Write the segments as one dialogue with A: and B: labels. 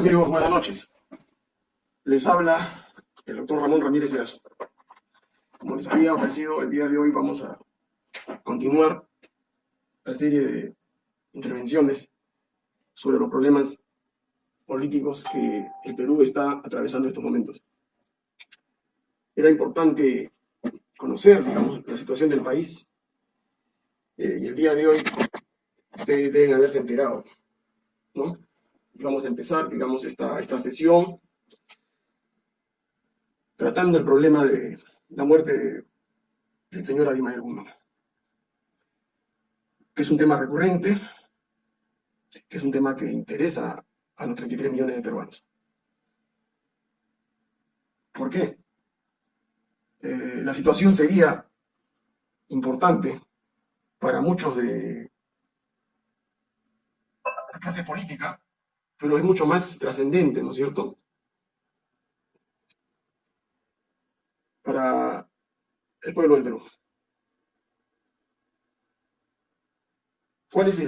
A: Amigos, buenas noches. Les habla el doctor Ramón Ramírez Erazo. Como les había ofrecido, el día de hoy vamos a continuar la serie de intervenciones sobre los problemas políticos que el Perú está atravesando en estos momentos. Era importante conocer, digamos, la situación del país eh, y el día de hoy ustedes deben haberse enterado, ¿no? Vamos a empezar, digamos, esta, esta sesión tratando el problema de la muerte del señor Abimael Guzmán, que es un tema recurrente, que es un tema que interesa a los 33 millones de peruanos. ¿Por qué? Eh, la situación sería importante para muchos de la clase política, pero es mucho más trascendente, ¿no es cierto? Para el pueblo del Perú. ¿Cuál es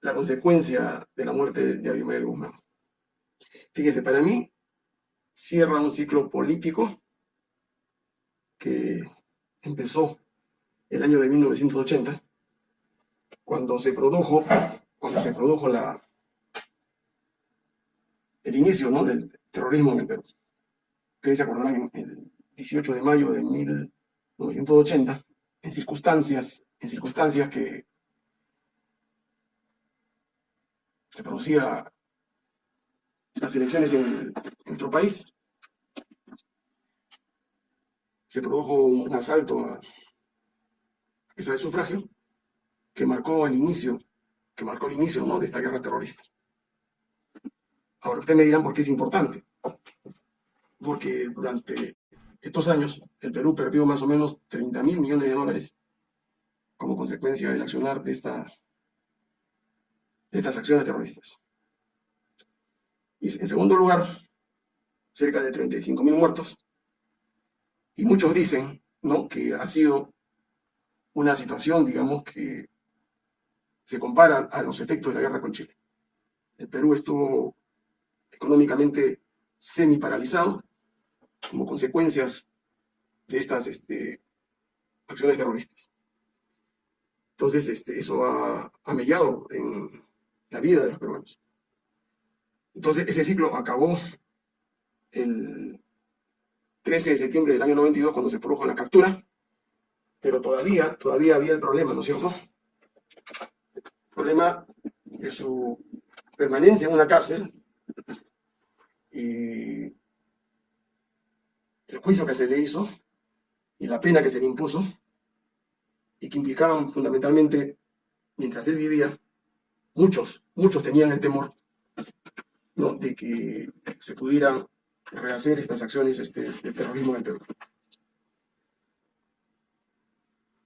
A: la consecuencia de la muerte de Abimael Guzmán? Fíjense, para mí cierra un ciclo político que empezó el año de 1980, cuando se produjo, cuando se produjo la, el inicio ¿no? del terrorismo en el Perú. Ustedes se acordarán, el 18 de mayo de 1980, en circunstancias, en circunstancias que se producía las elecciones en, nuestro país, se produjo un asalto a esa de sufragio que marcó el inicio, que marcó el inicio ¿no? de esta guerra terrorista. Ahora ustedes me dirán por qué es importante. Porque durante estos años el Perú perdió más o menos 30 mil millones de dólares como consecuencia del accionar de, esta, de estas acciones terroristas. Y en segundo lugar, cerca de 35 mil muertos. Y muchos dicen ¿no? que ha sido una situación, digamos, que se compara a los efectos de la guerra con Chile. El Perú estuvo económicamente semi-paralizado como consecuencias de estas este, acciones terroristas. Entonces, este, eso ha, ha mellado en la vida de los peruanos. Entonces, ese ciclo acabó el 13 de septiembre del año 92, cuando se produjo la captura, pero todavía, todavía había el problema, ¿no es cierto? El problema de su permanencia en una cárcel el juicio que se le hizo y la pena que se le impuso y que implicaban fundamentalmente, mientras él vivía, muchos, muchos tenían el temor de que se pudieran rehacer estas acciones este, de terrorismo en Perú.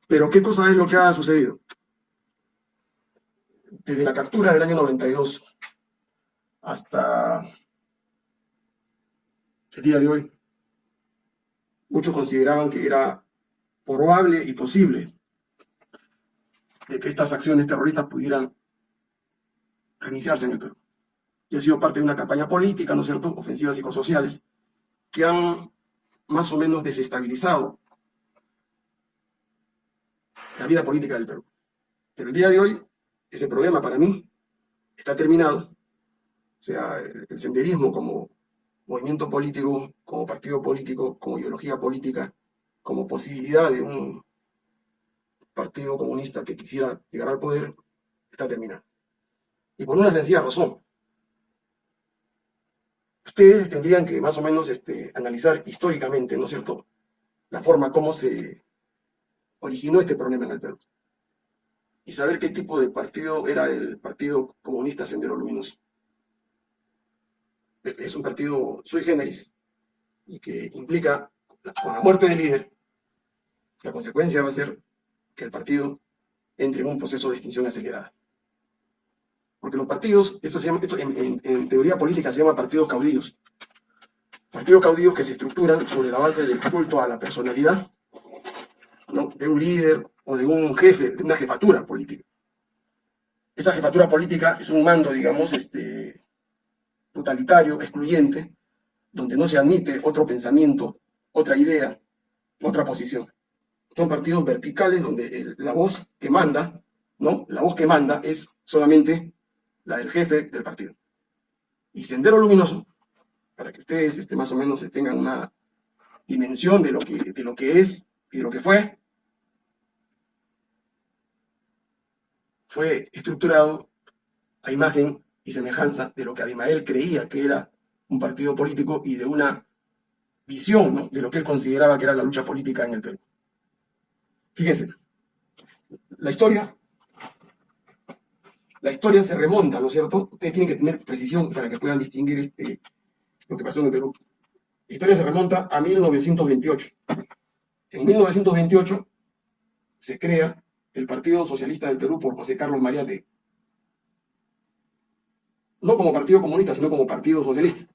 A: Pero ¿qué cosa es lo que ha sucedido? Desde la captura del año 92 hasta el día de hoy, muchos consideraban que era probable y posible de que estas acciones terroristas pudieran reiniciarse en el Perú. Y ha sido parte de una campaña política, ¿no es cierto?, ofensivas psicosociales, que han más o menos desestabilizado la vida política del Perú. Pero el día de hoy, ese problema para mí está terminado. O sea, el senderismo como movimiento político, como partido político, como ideología política, como posibilidad de un partido comunista que quisiera llegar al poder, está terminado. Y por una sencilla razón. Ustedes tendrían que más o menos este, analizar históricamente, ¿no es cierto?, la forma como se originó este problema en el Perú. Y saber qué tipo de partido era el Partido Comunista Sendero Luminoso. Es un partido sui generis y que implica, con la muerte del líder, la consecuencia va a ser que el partido entre en un proceso de extinción acelerada. Porque los partidos, esto se llama, esto en, teoría política se llama partidos caudillos. Partidos caudillos que se estructuran sobre la base del culto a la personalidad de un líder o de un jefe, de una jefatura política. Esa jefatura política es un mando, digamos, este, totalitario, excluyente, donde no se admite otro pensamiento, otra idea, otra posición. Son partidos verticales donde la voz que manda, ¿no? La voz que manda es solamente la del jefe del partido. Y Sendero Luminoso, para que ustedes este, más o menos tengan una dimensión de lo, que, de lo que es y de lo que fue, fue estructurado a imagen y semejanza de lo que Abimael creía que era un partido político y de una visión de lo que él consideraba que era la lucha política en el Perú. Fíjense, la historia, la historia se remonta, ¿no es cierto? Ustedes tienen que tener precisión para que puedan distinguir este, lo que pasó en el Perú. La historia se remonta a 1928. En 1928 se crea el Partido Socialista del Perú por José Carlos Mariate. No como Partido Comunista, sino como Partido Socialista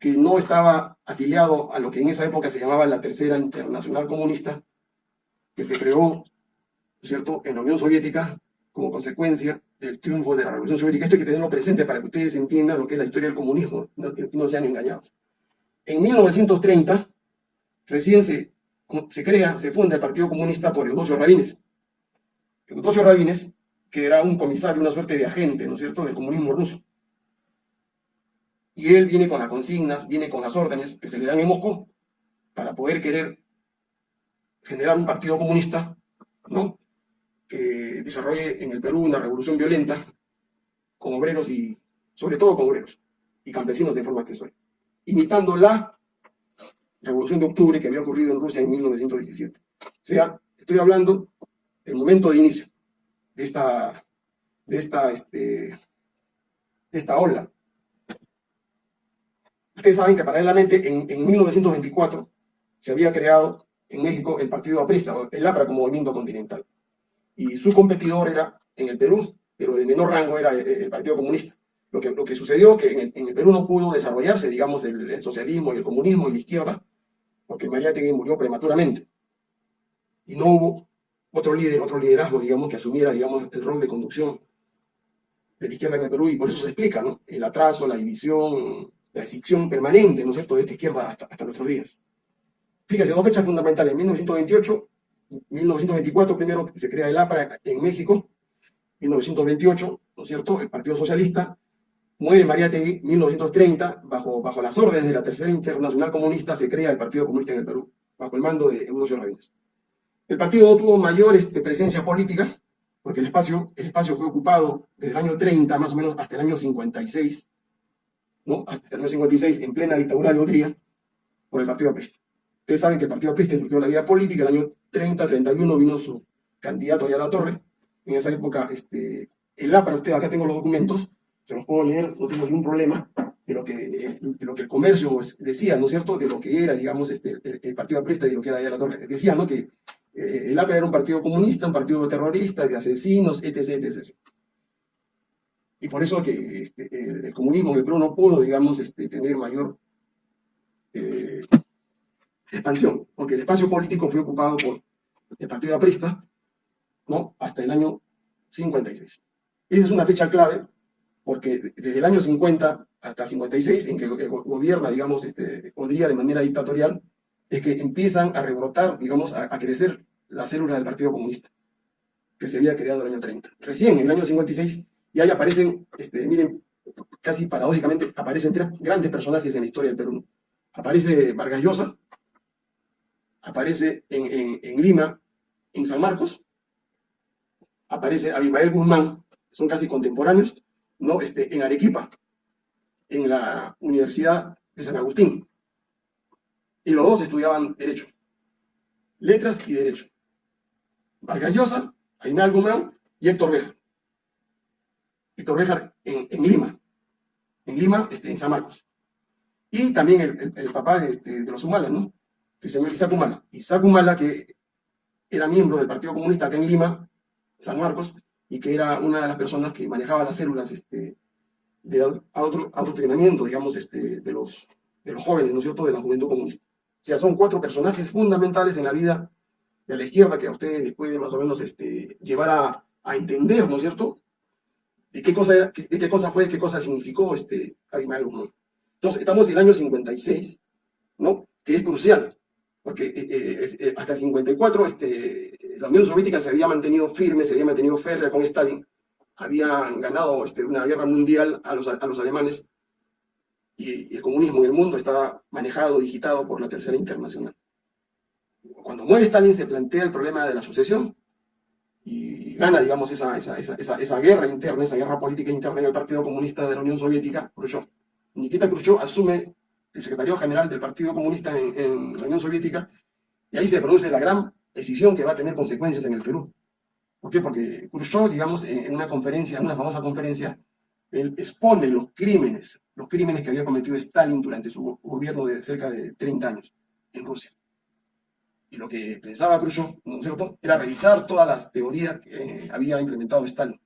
A: que no estaba afiliado a lo que en esa época se llamaba la Tercera Internacional Comunista, que se creó, ¿cierto?, en la Unión Soviética como consecuencia del triunfo de la Revolución Soviética. Esto hay que tenerlo presente para que ustedes entiendan lo que es la historia del comunismo no, no, sean engañados. En 1930, recién se, se crea, se funda el Partido Comunista por Eudosio Rabines. Eudosio Rabines, que era un comisario, una suerte de agente, ¿no es cierto?, del comunismo ruso y él viene con las consignas, viene con las órdenes que se le dan en Moscú para poder querer generar un partido comunista, ¿no? Que desarrolle en el Perú una revolución violenta con obreros y, sobre todo con obreros y campesinos de forma accesoria, imitando la revolución de octubre que había ocurrido en Rusia en 1917. O sea, estoy hablando del momento de inicio de esta, de esta, este, de esta ola Ustedes saben que paralelamente en, 1924 se había creado en México el Partido Aprista, el APRA como movimiento continental. Y su competidor era en el Perú, pero de menor rango era el, Partido Comunista. Lo que, lo que sucedió que en el, Perú no pudo desarrollarse, digamos, el, socialismo y el comunismo y la izquierda, porque María Tegui murió prematuramente. Y no hubo otro líder, otro liderazgo, digamos, que asumiera, digamos, el rol de conducción de la izquierda en el Perú, y por eso se explica, ¿no? El atraso, la división, la decisión permanente, ¿no es cierto?, de esta izquierda hasta, nuestros días. Fíjate, dos fechas fundamentales, en 1928, 1924 primero se crea el APRA en México, 1928, ¿no es cierto?, el Partido Socialista, muere María Tegui, 1930, bajo, bajo las órdenes de la Tercera Internacional Comunista, se crea el Partido Comunista en el Perú, bajo el mando de Eudosio Rabines. El partido no tuvo mayor este, presencia política, porque el espacio, el espacio fue ocupado desde el año 30, más o menos, hasta el año 56, hasta el año 56, en plena dictadura de Odría, por el Partido Aprista. Ustedes saben que el Partido Aprista surgió la vida política, el año 30-31 vino su candidato allá a la torre, en esa época, este, el para usted, acá tengo los documentos, se los puedo leer, no tengo ningún problema, de lo que, de lo que el comercio decía, ¿no es cierto?, de lo que era, digamos, este, el, Partido Aprista y lo que era allá a la torre. Decía, ¿no?, que el APRA era un partido comunista, un partido terrorista, de asesinos, etc., etc., y por eso que este, el, comunismo en el Perú no pudo, digamos, este, tener mayor eh, expansión, porque el espacio político fue ocupado por el Partido Aprista, ¿no? Hasta el año 56. Esa es una fecha clave, porque desde el año 50 hasta el 56, en que gobierna, digamos, este, podría de manera dictatorial, es que empiezan a rebrotar, digamos, a, a crecer las células del Partido Comunista, que se había creado en el año 30. Recién, en el año 56, y ahí aparecen, este, miren, casi paradójicamente, aparecen tres grandes personajes en la historia del Perú. Aparece Vargas Llosa, aparece en, Lima, en San Marcos, aparece Abimael Guzmán, son casi contemporáneos, ¿no? Este, en Arequipa, en la Universidad de San Agustín. Y los dos estudiaban Derecho, Letras y Derecho. Vargas Llosa, Abimael Guzmán y Héctor Beja. Víctor Béjar en, Lima, en Lima, este, en San Marcos. Y también el, papá este, de, los Humalas, ¿no? El señor Isaac Humala. Isaac Humala, que era miembro del Partido Comunista acá en Lima, San Marcos, y que era una de las personas que manejaba las células este, de adoctrinamiento, digamos, este, de, los, de los jóvenes, ¿no es cierto?, de la juventud comunista. O sea, son cuatro personajes fundamentales en la vida de la izquierda que a ustedes les puede más o menos este, llevar a, entender, ¿no es cierto?, de qué cosa, de qué cosa fue, qué cosa significó este Abimael Entonces, estamos en el año 56, ¿no? Que es crucial, porque eh, eh, eh, hasta el 54 este, la Unión Soviética se había mantenido firme, se había mantenido férrea con Stalin, habían ganado este, una guerra mundial a los alemanes, y, el comunismo en el mundo estaba manejado, digitado por la Tercera Internacional. Cuando muere Stalin se plantea el problema de la sucesión, y gana, digamos, esa, esa, esa, esa, guerra interna, esa guerra política interna en el Partido Comunista de la Unión Soviética, Khrushchev. Nikita Khrushchev asume el secretario general del Partido Comunista en, la Unión Soviética, y ahí se produce la gran decisión que va a tener consecuencias en el Perú. ¿Por qué? Porque Khrushchev, digamos, en una conferencia, en una famosa conferencia, él expone los crímenes, los crímenes que había cometido Stalin durante su gobierno de cerca de 30 años en Rusia. Y lo que pensaba Khrushchev, ¿no es cierto?, era revisar todas las teorías que había implementado Stalin.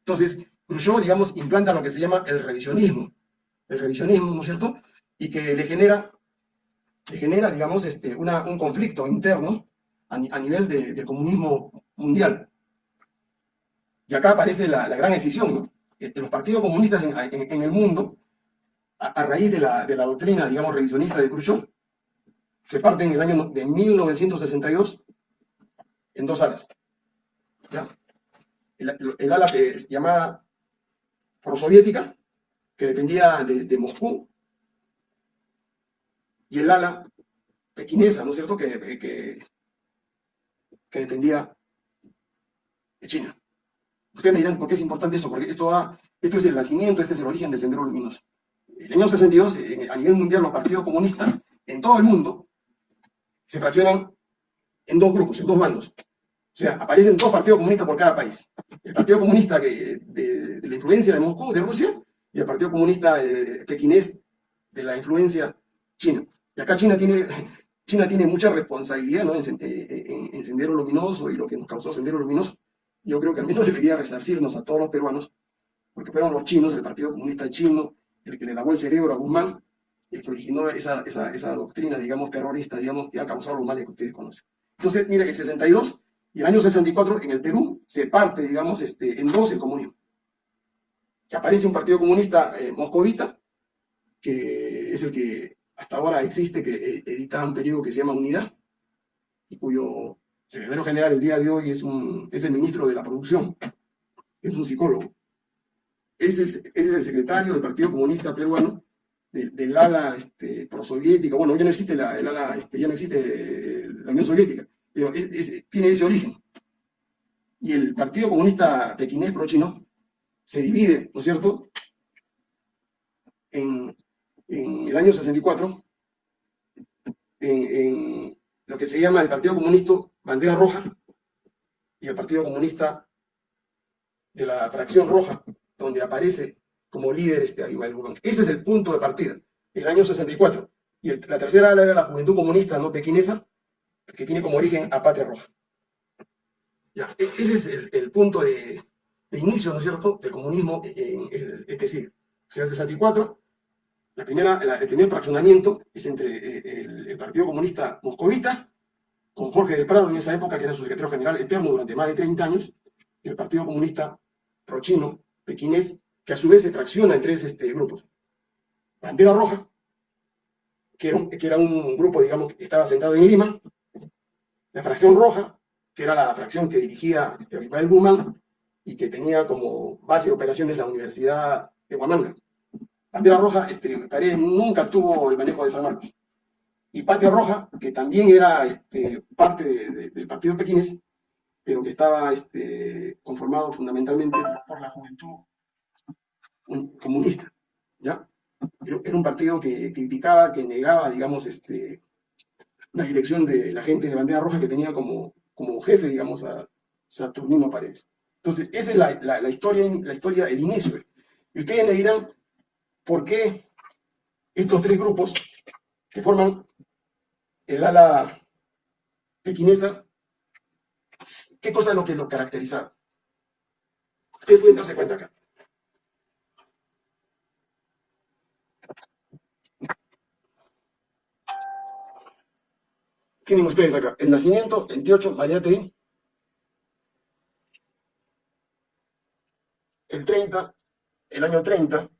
A: Entonces, Khrushchev, digamos, implanta lo que se llama el revisionismo. El revisionismo, ¿no es cierto?, y que le genera, le genera digamos, este, un conflicto interno a, nivel del comunismo mundial. Y acá aparece la, gran decisión, ¿no? Los partidos comunistas en, el mundo, a, raíz de la, de la doctrina, digamos, revisionista de Khrushchev, se parte en el año de 1962 en dos alas. El, ala que es llamada prosoviética, que dependía de, Moscú, y el ala pequinesa, ¿no es cierto?, que, que, dependía de China. Ustedes me dirán, ¿por qué es importante esto? Porque esto, esto es el nacimiento, este es el origen del Sendero Luminoso. El año 62, a nivel mundial, los partidos comunistas en todo el mundo se fraccionan en dos grupos, en dos bandos. O sea, aparecen dos partidos comunistas por cada país. El Partido Comunista de, la influencia de Moscú, de Rusia, y el Partido Comunista eh, pequinés de la influencia china. Y acá China tiene, China tiene mucha responsabilidad ¿no? en, en, Sendero Luminoso y lo que nos causó Sendero Luminoso. Yo creo que al menos debería resarcirnos a todos los peruanos, porque fueron los chinos, el Partido Comunista chino, el que le lavó el cerebro a Guzmán, el que originó esa, esa, esa, doctrina, digamos, terrorista, digamos, que ha causado los males que ustedes conocen. Entonces, mire, el 62 y el año 64 en el Perú se parte, digamos, este, en dos el comunismo. Que aparece un partido comunista eh, moscovita, que es el que hasta ahora existe, que eh, edita un periódico que se llama Unidad, y cuyo secretario general el día de hoy es, un, es el ministro de la producción, es un psicólogo. Es el, es el secretario del Partido Comunista Peruano del, ala este, prosoviética, bueno, ya no existe la, el ala, este, ya no existe la Unión Soviética, pero tiene ese origen. Y el Partido Comunista Pequinés Pro-Chino se divide, ¿no es cierto?, en, en el año 64, en, en, lo que se llama el Partido Comunista Bandera Roja y el Partido Comunista de la Fracción Roja, donde aparece como líder este Ese es el punto de partida, el año 64. Y la tercera ala era la Juventud Comunista no pequinesa, que tiene como origen a Patria Roja. Ya, e, ese es el, punto de, inicio, ¿no es cierto?, del comunismo en este siglo. O sea, el 64, la primera, el primer fraccionamiento es entre eh, el, Partido Comunista Moscovita, con Jorge del Prado en esa época, que era su secretario general eterno durante más de 30 años, y el Partido Comunista Prochino, pequinés, que a su vez se fracciona en tres este, grupos. Bandera Roja, que era, un, grupo, digamos, que estaba sentado en Lima, la fracción roja, que era la fracción que dirigía este, Guzmán y que tenía como base de operaciones la Universidad de Huamanga. Bandera Roja, este, nunca tuvo el manejo de San Marcos. Y Patria Roja, que también era este, parte del partido pequinés, pero que estaba este, conformado fundamentalmente por la juventud comunista, ¿ya? Era un partido que criticaba, que negaba, digamos, este, la dirección de la gente de Bandera Roja que tenía como, como jefe, digamos, a Saturnino Paredes. Entonces, esa es la, la, historia, la historia, el inicio. Y ustedes me dirán, ¿por qué estos tres grupos que forman el ala pequinesa, qué cosa es lo que lo caracterizaba? Ustedes pueden darse cuenta acá. Tienen ustedes acá. El nacimiento, 28, María T. el 30, el año 30, el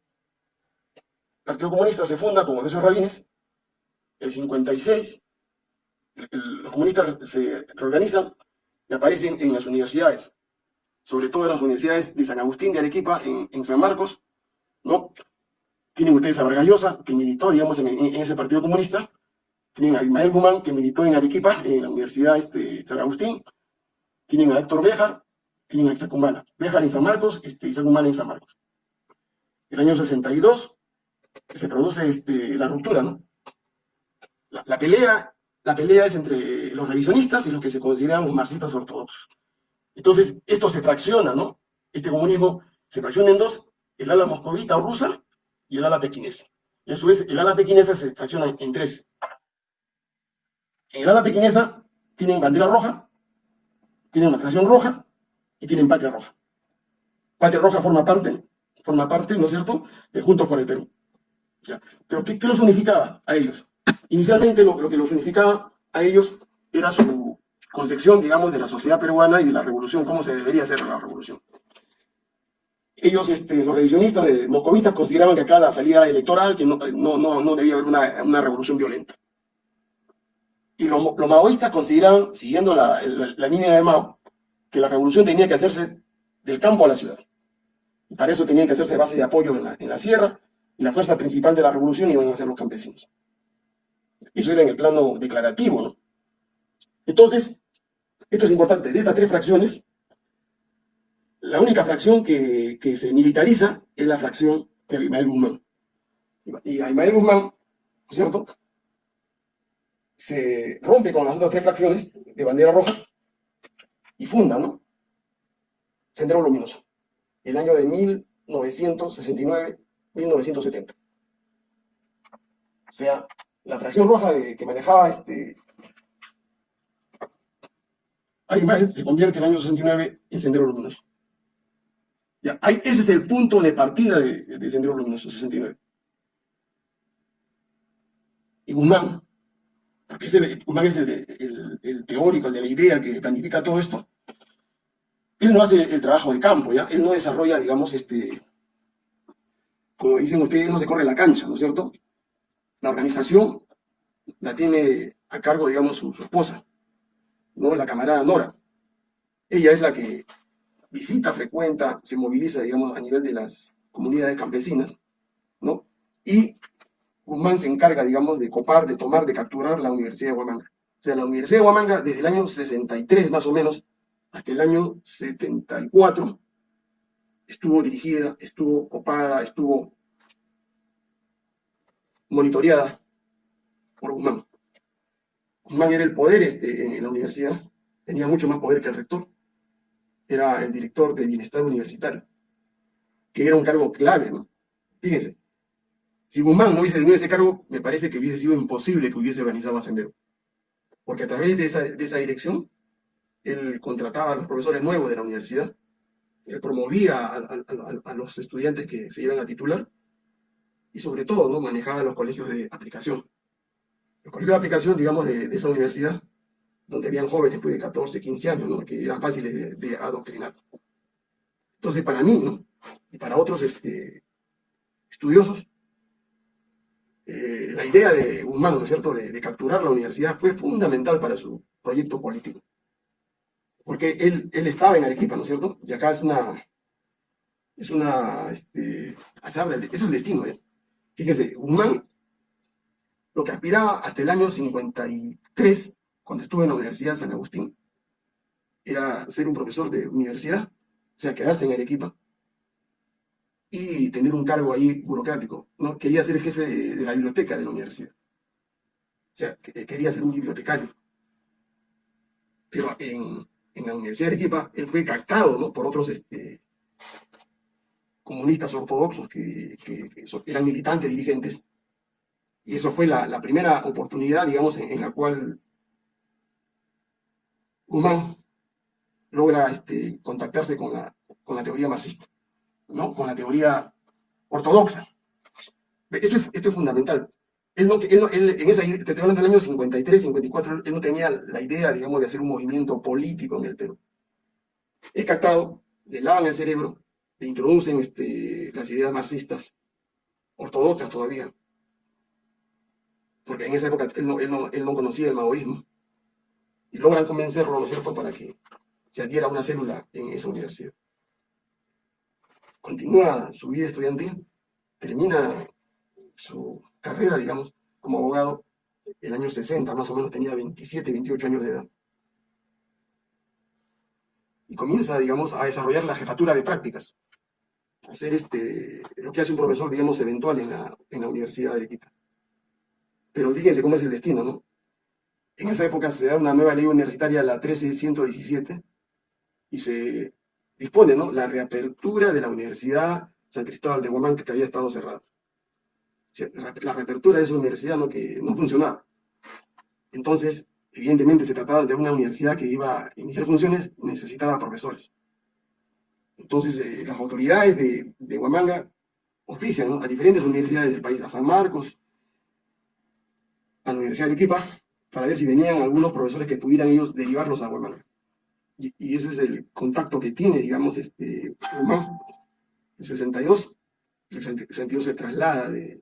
A: Partido Comunista se funda como esos rabines, el 56, los comunistas se reorganizan y aparecen en las universidades, sobre todo en las universidades de San Agustín de Arequipa, en, San Marcos, ¿no? Tienen ustedes a Vargallosa, que militó, digamos, en, ese partido comunista, tienen a Ismael Guzmán, que militó en Arequipa, en la Universidad este, San Agustín, tienen a Héctor Béjar, tienen a Isaac Humala. Béjar en San Marcos, este, Isaac en San Marcos. El año 62 se produce este, la ruptura, ¿no? La, pelea, la pelea es entre los revisionistas y los que se consideran marxistas ortodoxos. Entonces, esto se fracciona, ¿no? Este comunismo se fracciona en dos, el ala moscovita o rusa y el ala pequinesa. Y a su vez, el ala pequinesa se fracciona en tres. En el ala pequinesa tienen bandera roja, tienen una fracción roja y tienen patria roja. Patria roja forma parte, forma parte, ¿no es cierto?, de Juntos por el Perú. Pero ¿qué, los unificaba a ellos? Inicialmente lo, que los unificaba a ellos era su concepción, digamos, de la sociedad peruana y de la revolución, cómo se debería hacer la revolución. Ellos, este, los revisionistas de moscovitas, consideraban que acá la salida electoral, que no, no, debía haber una, revolución violenta. Y los, maoístas consideraban, siguiendo la, línea de Mao, que la revolución tenía que hacerse del campo a la ciudad. Y para eso tenían que hacerse base de apoyo en la, sierra, y la fuerza principal de la revolución iban a ser los campesinos. Eso era en el plano declarativo, ¿no? Entonces, esto es importante, de estas tres fracciones, la única fracción que, se militariza es la fracción de Abimael Guzmán. Y Abimael Guzmán, ¿cierto? Se rompe con las otras tres fracciones de bandera roja y funda, ¿no? Sendero Luminoso. El año de 1969-1970. O sea, la fracción roja que manejaba este Aymar se convierte en el año 69 en Sendero Luminoso. Ya, ese es el punto de partida de, Sendero Luminoso, 69. Y Guzmán, porque ese, Guzmán es el, teórico, el de la idea que planifica todo esto, él no hace el trabajo de campo, ¿ya? Él no desarrolla, digamos, este, como dicen ustedes, no se corre la cancha, ¿no es cierto? La organización la tiene a cargo, digamos, su, esposa, ¿no? La camarada Nora. Ella es la que visita, frecuenta, se moviliza, digamos, a nivel de las comunidades campesinas, ¿no? Y Guzmán se encarga, digamos, de copar, de tomar, de capturar la Universidad de Huamanga. O sea, la Universidad de Huamanga, desde el año 63 más o menos, hasta el año 74, estuvo dirigida, estuvo copada, estuvo monitoreada por Guzmán. Guzmán era el poder este, en la universidad, tenía mucho más poder que el rector. Era el director de bienestar universitario, que era un cargo clave, ¿no? Fíjense, si Guzmán no hubiese tenido ese cargo, me parece que hubiese sido imposible que hubiese organizado a Sendero. Porque a través de esa, de esa dirección, él contrataba a los profesores nuevos de la universidad, él promovía a, a los estudiantes que se iban a titular, y sobre todo, ¿no? Manejaba los colegios de aplicación el colegio de aplicación, digamos, de, esa universidad, donde habían jóvenes pues, de 14, 15 años, ¿no? que eran fáciles de, adoctrinar. Entonces, para mí, ¿no? y para otros este, estudiosos, eh, la idea de Guzmán, ¿no es cierto?, de, capturar la universidad fue fundamental para su proyecto político. Porque él, él estaba en Arequipa, ¿no es cierto? Y acá es una, es una, este, es un destino, ¿eh? Fíjese, Guzmán lo que aspiraba hasta el año 53, cuando estuve en la Universidad de San Agustín, era ser un profesor de universidad, o sea, quedarse en Arequipa y tener un cargo ahí burocrático. ¿no? Quería ser jefe de, la biblioteca de la universidad. O sea, quería ser un bibliotecario. Pero en, la Universidad de Arequipa, él fue captado por otros este, comunistas ortodoxos que eran militantes, dirigentes, y eso fue la, primera oportunidad, digamos, en, la cual Guzmán logra este, contactarse con la, con la teoría marxista, ¿no? con la teoría ortodoxa. Esto es, esto es fundamental. Él no, él, en esa, te estoy hablando del año 53, 54, él no tenía la idea, digamos, de hacer un movimiento político en el Perú. Es captado, le lavan el cerebro le introducen este, las ideas marxistas ortodoxas todavía, porque en esa época él no, él no, él no conocía el maoísmo, y logran convencerlo, ¿no es cierto?, para que se adhiera a una célula en esa universidad. Continúa su vida estudiantil, termina su carrera, digamos, como abogado el año 60, más o menos tenía 27, 28 años de edad. Y comienza, digamos, a desarrollar la jefatura de prácticas, hacer este, lo que hace un profesor, digamos, eventual en la, en la Universidad de Arequipa. Pero fíjense cómo es el destino, ¿no? En esa época se da una nueva ley universitaria, la 13117, y se dispone. La reapertura de la Universidad San Cristóbal de Guamán, que había estado cerrada. La reapertura de esa universidad ¿no? que no funcionaba. Entonces, evidentemente se trataba de una universidad que iba a iniciar funciones, necesitaba profesores. Entonces, eh, las autoridades de, de Huamanga ofician a diferentes universidades del país, a San Marcos, a la Universidad de Arequipa, para ver si tenían algunos profesores que pudieran ellos derivarlos a Huamanga. Y, ese es el contacto que tiene, digamos, este Huamanga. En 62, el 62 se traslada de,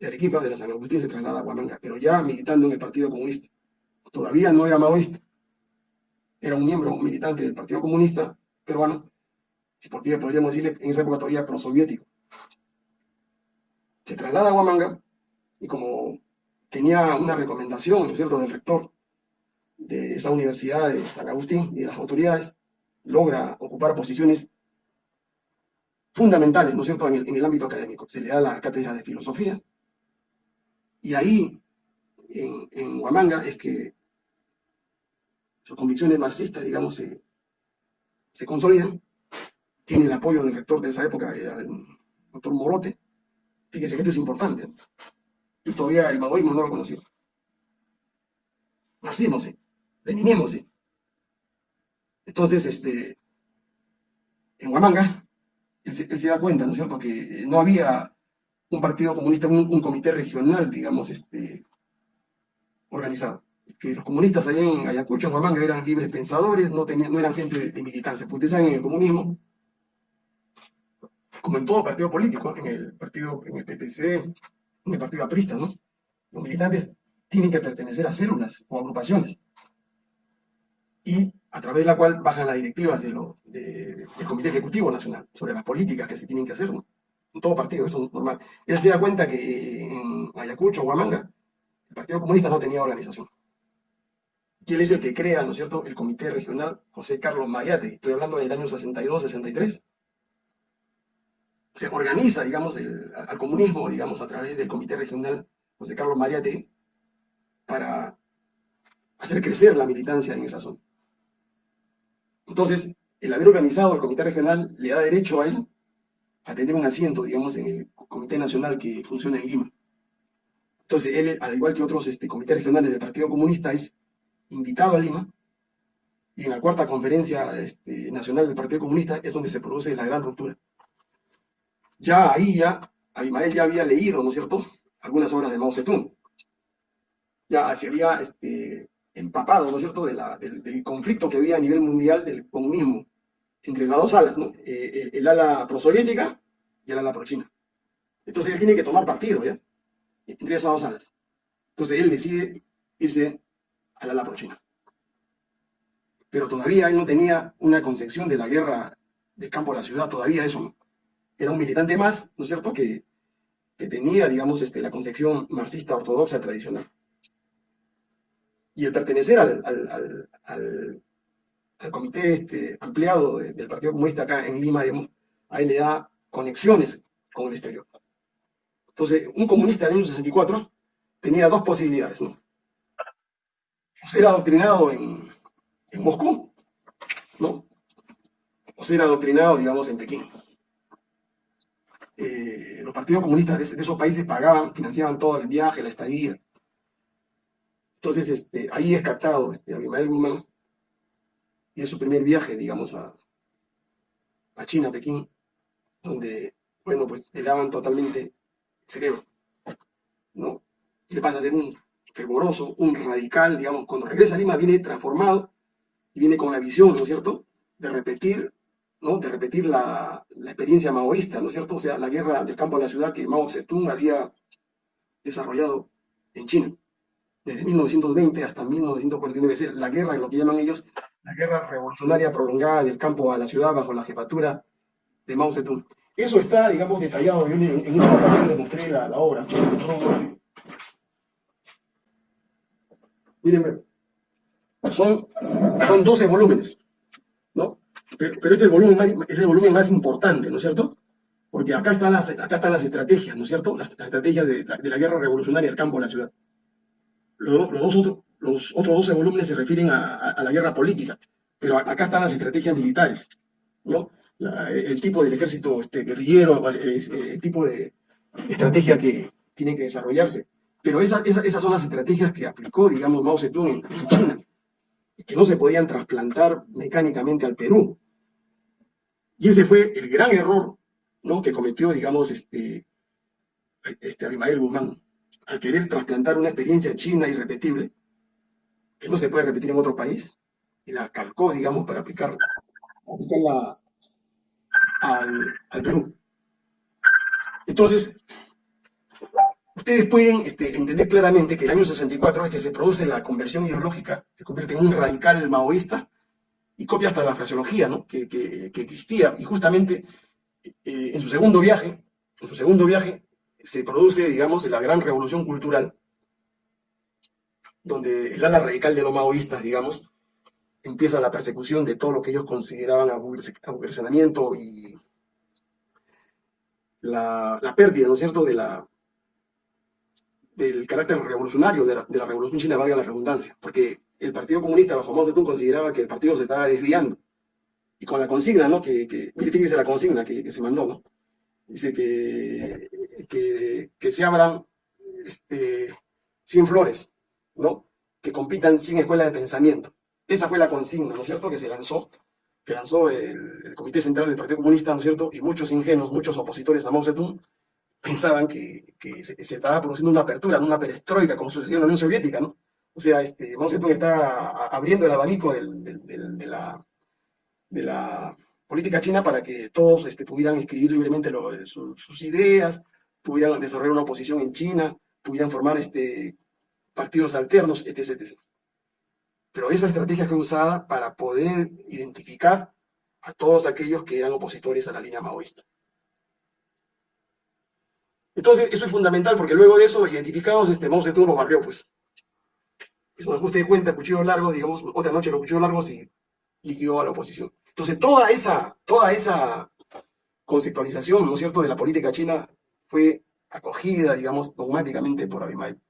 A: de Arequipa, de la San Agustín, se traslada a Huamanga, pero ya militando en el Partido Comunista. Todavía no era maoísta, era un miembro militante del Partido Comunista peruano, si por qué podríamos decirle en esa época todavía prosoviético. Se traslada a Huamanga y como tenía una recomendación, ¿no es cierto?, del rector de esa universidad de San Agustín y de las autoridades, logra ocupar posiciones fundamentales, ¿no es cierto?, en el, ámbito académico. Se le da la cátedra de filosofía, y ahí, en, en Huamanga, es que sus convicciones marxistas, digamos, se, se consolidan. Tiene el apoyo del rector de esa época, era el doctor Morote. Fíjese que esto es importante. Yo todavía el maoísmo no lo conocía. Nacimos, sí. Entonces, este, en Huamanga, él se, él se, da cuenta, ¿no es cierto?, que no había un partido comunista, un, comité regional, digamos, este, organizado. Que los comunistas allá en Ayacucho, en Huamanga, eran libres pensadores, no, tenían, no eran gente de, militancia. Porque ustedes saben, en el comunismo, como en todo partido político, en el partido, en el PPC, en el partido aprista, ¿no? Los militantes tienen que pertenecer a células o agrupaciones. Y a través de la cual bajan las directivas del Comité Ejecutivo Nacional sobre las políticas que se tienen que hacer, en todo partido, eso es normal. Él se da cuenta que en Ayacucho, Huamanga, el Partido Comunista no tenía organización. Y él es el que crea, ¿no es cierto?, el Comité Regional José Carlos Mariate. Estoy hablando del año 62-63. Se organiza, digamos, al comunismo, digamos, a través del Comité Regional José Carlos Mariate para hacer crecer la militancia en esa zona. Entonces, el haber organizado el Comité Regional le da derecho a él a tener un asiento, digamos, en el Comité Nacional que funciona en Lima. Entonces, él, al igual que otros este, comités regionales del Partido Comunista, es invitado a Lima, y en la cuarta conferencia este, nacional del Partido Comunista es donde se produce la gran ruptura. Ya ahí, ya, Abimael ya había leído, ¿no es cierto?, algunas obras de Mao Zedong. Ya se había este, empapado, ¿no es cierto?, de la, del, del conflicto que había a nivel mundial del comunismo entre las dos alas, ¿no? Eh, el, ala prosoviética y el ala pro-china. Entonces él tiene que tomar partido, ¿ya? Entre esas dos alas. Entonces él decide irse al ala pro-china. Pero todavía él no tenía una concepción de la guerra del campo a la ciudad, todavía eso era un militante más, ¿no es cierto?, que, que tenía, digamos, este, la concepción marxista ortodoxa tradicional. Y el pertenecer al, al, al, al comité este, ampliado del Partido Comunista acá en Lima, digamos, a él le da conexiones con el exterior. Entonces, un comunista del año 64 tenía dos posibilidades, ¿no? O ser adoctrinado en, en Moscú, ¿no? O ser adoctrinado, digamos, en Pekín. Eh, los partidos comunistas de, de, esos países pagaban, financiaban todo el viaje, la estadía. Entonces, este, ahí es captado este, Abimael Guzmán y es su primer viaje, digamos, a, a China, a Pekín, donde, bueno, pues le daban totalmente el cerebro, ¿no? le pasa a ser un fervoroso, un radical, digamos, cuando regresa a Lima viene transformado y viene con la visión, ¿no es cierto?, de repetir ¿no? de repetir la, la, experiencia maoísta, ¿no es cierto? O sea, la guerra del campo a la ciudad que Mao Zedong había desarrollado en China, desde 1920 hasta 1949, es decir, la guerra, lo que llaman ellos, la guerra revolucionaria prolongada del campo a la ciudad bajo la jefatura de Mao Zedong. Eso está, digamos, detallado. Yo en, en esta ocasión les mostré la, obra. Miren, son, son 12 volúmenes, ¿no? Pero, este es el, volumen más, es el volumen más importante, ¿no es cierto? Porque acá están las, acá están las estrategias, ¿no es cierto? Las, las estrategias de, de, la guerra revolucionaria del campo a la ciudad. Los, dos otros, los otros 12 volúmenes se refieren a, la guerra política, pero acá están las estrategias militares, ¿no? El tipo del ejército este, guerrillero, el, tipo de estrategia que tiene que desarrollarse. Pero esa, esa, esas son las estrategias que aplicó, digamos, Mao Zedong en, China que no se podían trasplantar mecánicamente al Perú. Y ese fue el gran error que cometió, digamos, este, este Abimael Guzmán, al querer trasplantar una experiencia china irrepetible, que no se puede repetir en otro país, y la calcó, digamos, para aplicar, aplicarla al, al Perú. Entonces, ustedes pueden este, entender claramente que el año 64 es que se produce la conversión ideológica, se convierte en un radical maoísta y copia hasta la fraseología ¿no? que, que, que, existía. Y justamente eh, en su segundo viaje, en su segundo viaje, se produce, digamos, la gran revolución cultural, donde el ala radical de los maoístas, digamos, empieza la persecución de todo lo que ellos consideraban aburguesamiento y la, pérdida, ¿no es cierto?, de la, del carácter revolucionario de la, la, revolución china, valga la redundancia, porque el Partido Comunista bajo Mao Zedong consideraba que el partido se estaba desviando. Y con la consigna, ¿no? Que, que fíjese la consigna que, que, se mandó, ¿no? Dice que, que, que se abran este, 100 flores, ¿no? Que compitan 100 escuelas de pensamiento. Esa fue la consigna, ¿no es cierto?, que se lanzó, que lanzó el, Comité Central del Partido Comunista, ¿no es cierto?, y muchos ingenuos, muchos opositores a Mao Zedong, pensaban que, que se, estaba produciendo una apertura, una perestroika, como sucedió en la Unión Soviética, ¿no? O sea, este, Mao Zedong está abriendo el abanico del, del, de, la, de la política china para que todos este, pudieran escribir libremente su, sus ideas, pudieran desarrollar una oposición en China, pudieran formar este, partidos alternos, etc, etc. Pero esa estrategia fue usada para poder identificar a todos aquellos que eran opositores a la línea maoísta. Entonces, eso es fundamental porque luego de eso, identificados, este, Mao Zedong los barrió, pues. Eso nos de cuenta, cuchillos largos, digamos, otra noche los cuchillos largos y liquidó a la oposición. Entonces, toda esa, toda esa conceptualización, ¿no es cierto?, de la política china fue acogida, digamos, dogmáticamente por Abimael.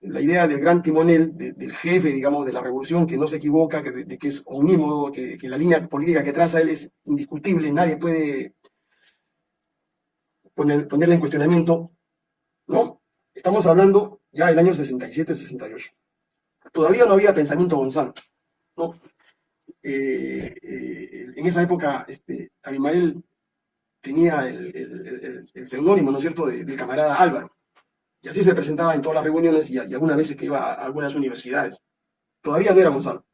A: La idea del gran timonel, de, del jefe, digamos, de la revolución, que no se equivoca, que, de, de que es omnímodo, que, que la línea política que traza él es indiscutible, nadie puede poner, ponerla en cuestionamiento, ¿no? Estamos hablando ya del año 67-68. Todavía no había pensamiento Gonzalo, ¿no? Eh, en esa época, este, Abimael tenía el, seudónimo, ¿no es cierto?, del de camarada Álvaro. Y así se presentaba en todas las reuniones y, algunas veces que iba a algunas universidades. Todavía no era Gonzalo.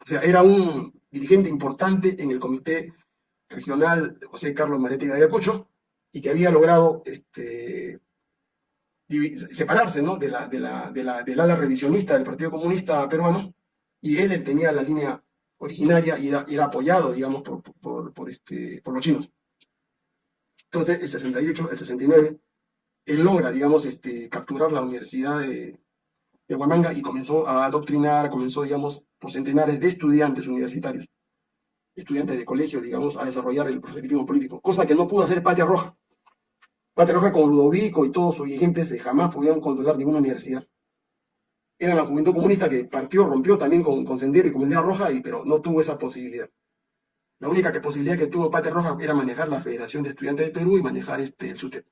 A: O sea, era un dirigente importante en el comité regional de José Carlos Marete de Ayacucho, y que había logrado este, separarse ¿no? de la, de la, de la, del ala revisionista del Partido Comunista peruano, y él tenía la línea originaria y era, apoyado, digamos, por, por, este, los chinos. Entonces, el 68, el 69, él logra, digamos, este, capturar la Universidad de, de Huamanga y comenzó a adoctrinar, comenzó, digamos, por centenares de estudiantes universitarios, estudiantes de colegio, digamos, a desarrollar el proselitismo político, cosa que no pudo hacer Patria Roja. Patria Roja con Ludovico y todos sus dirigentes jamás pudieron controlar ninguna universidad. Era la juventud comunista que partió, rompió también con, con Sendero y con Bandera Roja, y, pero no tuvo esa posibilidad. La única posibilidad que tuvo Patria Roja era manejar la Federación de Estudiantes del Perú y manejar este, el SUTEP.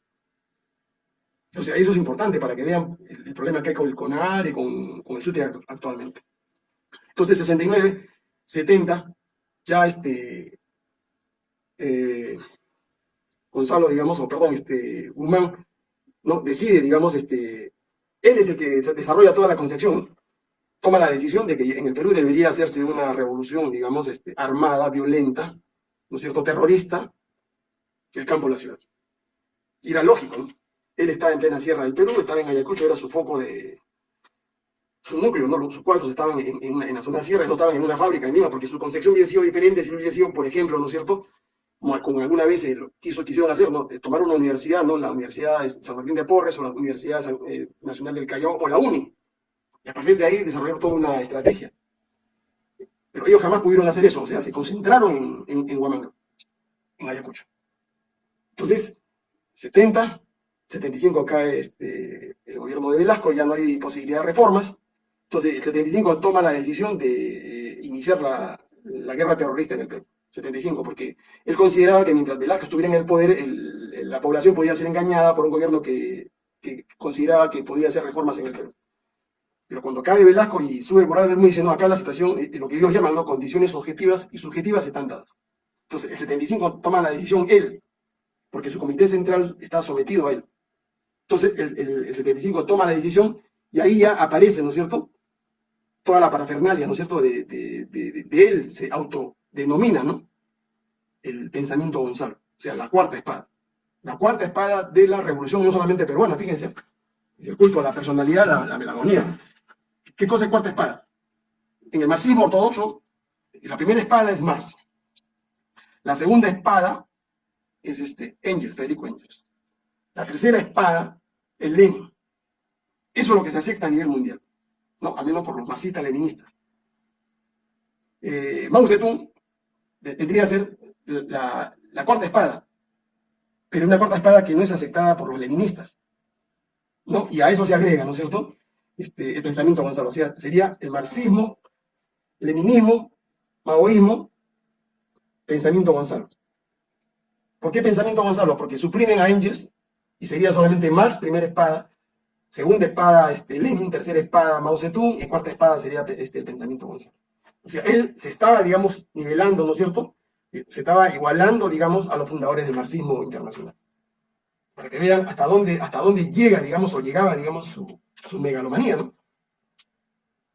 A: O sea, eso es importante para que vean el, el problema que hay con el CONAR y con, con el SUTEP actualmente. Entonces, 69, 70, ya este, eh, Gonzalo, digamos, o perdón, este, Guzmán, ¿no? decide, digamos, este, él es el que desarrolla toda la concepción, toma la decisión de que en el Perú debería hacerse una revolución, digamos, este, armada, violenta, ¿no es cierto?, terrorista, el campo de la ciudad. Y era lógico. Él estaba en plena sierra del Perú, estaba en Ayacucho, era su foco de, su núcleo, ¿no? sus cuartos estaban en, la zona sierra, no estaban en una fábrica en Lima, porque su concepción hubiese sido diferente si hubiese sido, por ejemplo, ¿no es cierto?, como, alguna vez eh, quiso, quisieron hacer, ¿no? tomar una universidad, ¿no? La Universidad de San Martín de Porres o la Universidad eh, Nacional del Callao o la UNI. Y a partir de ahí desarrollar toda una estrategia. Pero ellos jamás pudieron hacer eso, o sea, se concentraron en, en, Huamanga, en Ayacucho. Entonces, 70, 75 cae este, el gobierno de Velasco, ya no hay posibilidad de reformas. Entonces, el 75 toma la decisión de eh, iniciar la, la guerra terrorista en el Perú. 75, porque él consideraba que mientras Velasco estuviera en el poder, la población podía ser engañada por un gobierno que, consideraba que podía hacer reformas en el Perú. Pero cuando cae Velasco y sube Morales muy dice, no, acá la situación, eh, lo que ellos llaman ¿no? condiciones objetivas y subjetivas están dadas. Entonces, el 75 toma la decisión él, porque su comité central está sometido a él. Entonces, el, 75 toma la decisión y ahí ya aparece, ¿no es cierto? Toda la parafernalia, ¿no es cierto? De, de él se auto denomina, ¿no? El pensamiento Gonzalo, o sea, la cuarta espada. La cuarta espada de la revolución, no solamente peruana, fíjense, es el culto a la personalidad, la, la melagonía. ¿Qué cosa es cuarta espada? En el marxismo ortodoxo, la primera espada es Marx. La segunda espada es este Engels, Federico Engels. La tercera espada es Lenin. Eso es lo que se acepta a nivel mundial, ¿no? Al menos por los marxistas-leninistas. Eh, Mao Zedong tendría que ser la, cuarta espada, pero una cuarta espada que no es aceptada por los leninistas. ¿no? Y a eso se agrega, ¿no es cierto? Este, el pensamiento Gonzalo. O sea, sería el marxismo, leninismo, maoísmo, pensamiento Gonzalo. ¿Por qué pensamiento Gonzalo? Porque suprimen a Engels y sería solamente Marx, primera espada, segunda espada este, Lenin, tercera espada Mao Zedong y cuarta espada sería este, el pensamiento Gonzalo. O sea, él se estaba, digamos, nivelando, ¿no es cierto? Se estaba igualando, digamos, a los fundadores del marxismo internacional. Para que vean hasta dónde, hasta dónde llega, digamos, o llegaba, digamos, su, megalomanía, ¿no?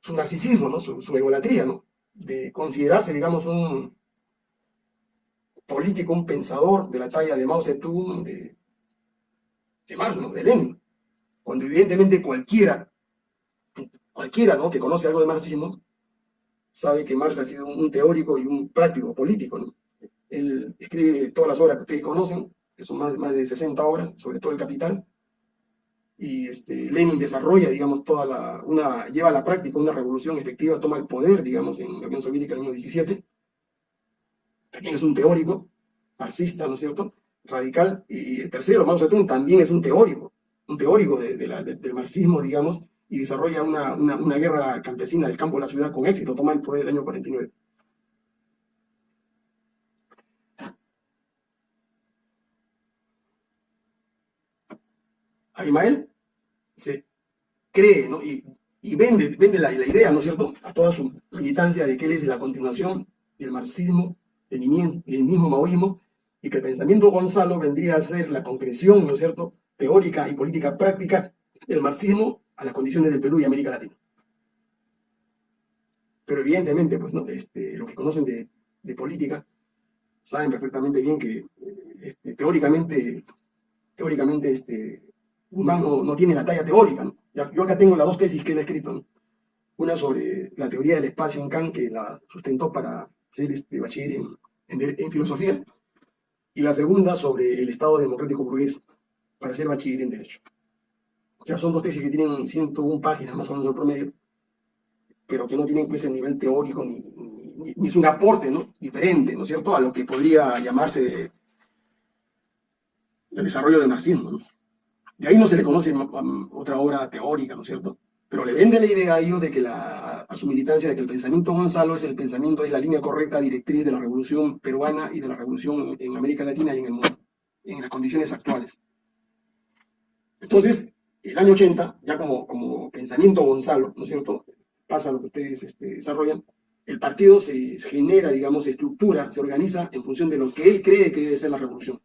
A: Su narcisismo, ¿no? Su, su egolatría, ¿no? De considerarse, digamos, un político, un pensador de la talla de Mao Zedong, de, de Marx. De Lenin. Cuando evidentemente cualquiera, cualquiera, ¿no? Que conoce algo de marxismo, sabe que Marx ha sido un teórico y un práctico político. Él escribe todas las obras que ustedes conocen, que son más, más de 60 obras, sobre todo el Capital, y este, Lenin desarrolla, digamos, toda la, una, lleva a la práctica una revolución efectiva, toma el poder, digamos, en la Unión Soviética en el año 17. También es un teórico, marxista, ¿no es cierto?, radical. Y el tercero, Mao Zedong, también es un teórico, un teórico de, del marxismo, digamos, y desarrolla una, una, guerra campesina del campo a la ciudad con éxito, toma el poder el año 49. Abimael se cree ¿no? y, y, vende, vende la, la, idea, ¿no es cierto?, a toda su militancia de que él es la continuación del marxismo, del mismo maoísmo, y que el pensamiento Gonzalo vendría a ser la concreción, ¿no es cierto?, teórica y política práctica del marxismo a las condiciones del Perú y América Latina. Pero evidentemente, pues, ¿no? Este, los que conocen de, política saben perfectamente bien que este, teóricamente, teóricamente este, humano no tiene la talla teórica. Yo acá tengo las dos tesis que él ha escrito. Una sobre la teoría del espacio en Kant, que la sustentó para ser este, bachiller en, en filosofía, y la segunda sobre el Estado democrático burgués, para ser bachiller en Derecho. O sea, son dos tesis que tienen 101 páginas más o menos el promedio, pero que no tienen pues el nivel teórico ni, ni, es un aporte ¿no? diferente, ¿no es cierto?, a lo que podría llamarse el desarrollo del marxismo. De ahí no se le conoce otra obra teórica, ¿no es cierto? Pero le vende la idea a ellos de que la, a su militancia de que el pensamiento Gonzalo es el pensamiento, es la línea correcta directriz de la revolución peruana y de la revolución en América Latina y en el mundo, en las condiciones actuales. Entonces, el año 80, ya como, pensamiento Gonzalo, ¿no es cierto? Pasa lo que ustedes este, desarrollan, el partido se genera, digamos, se estructura, se organiza en función de lo que él cree que debe ser la revolución.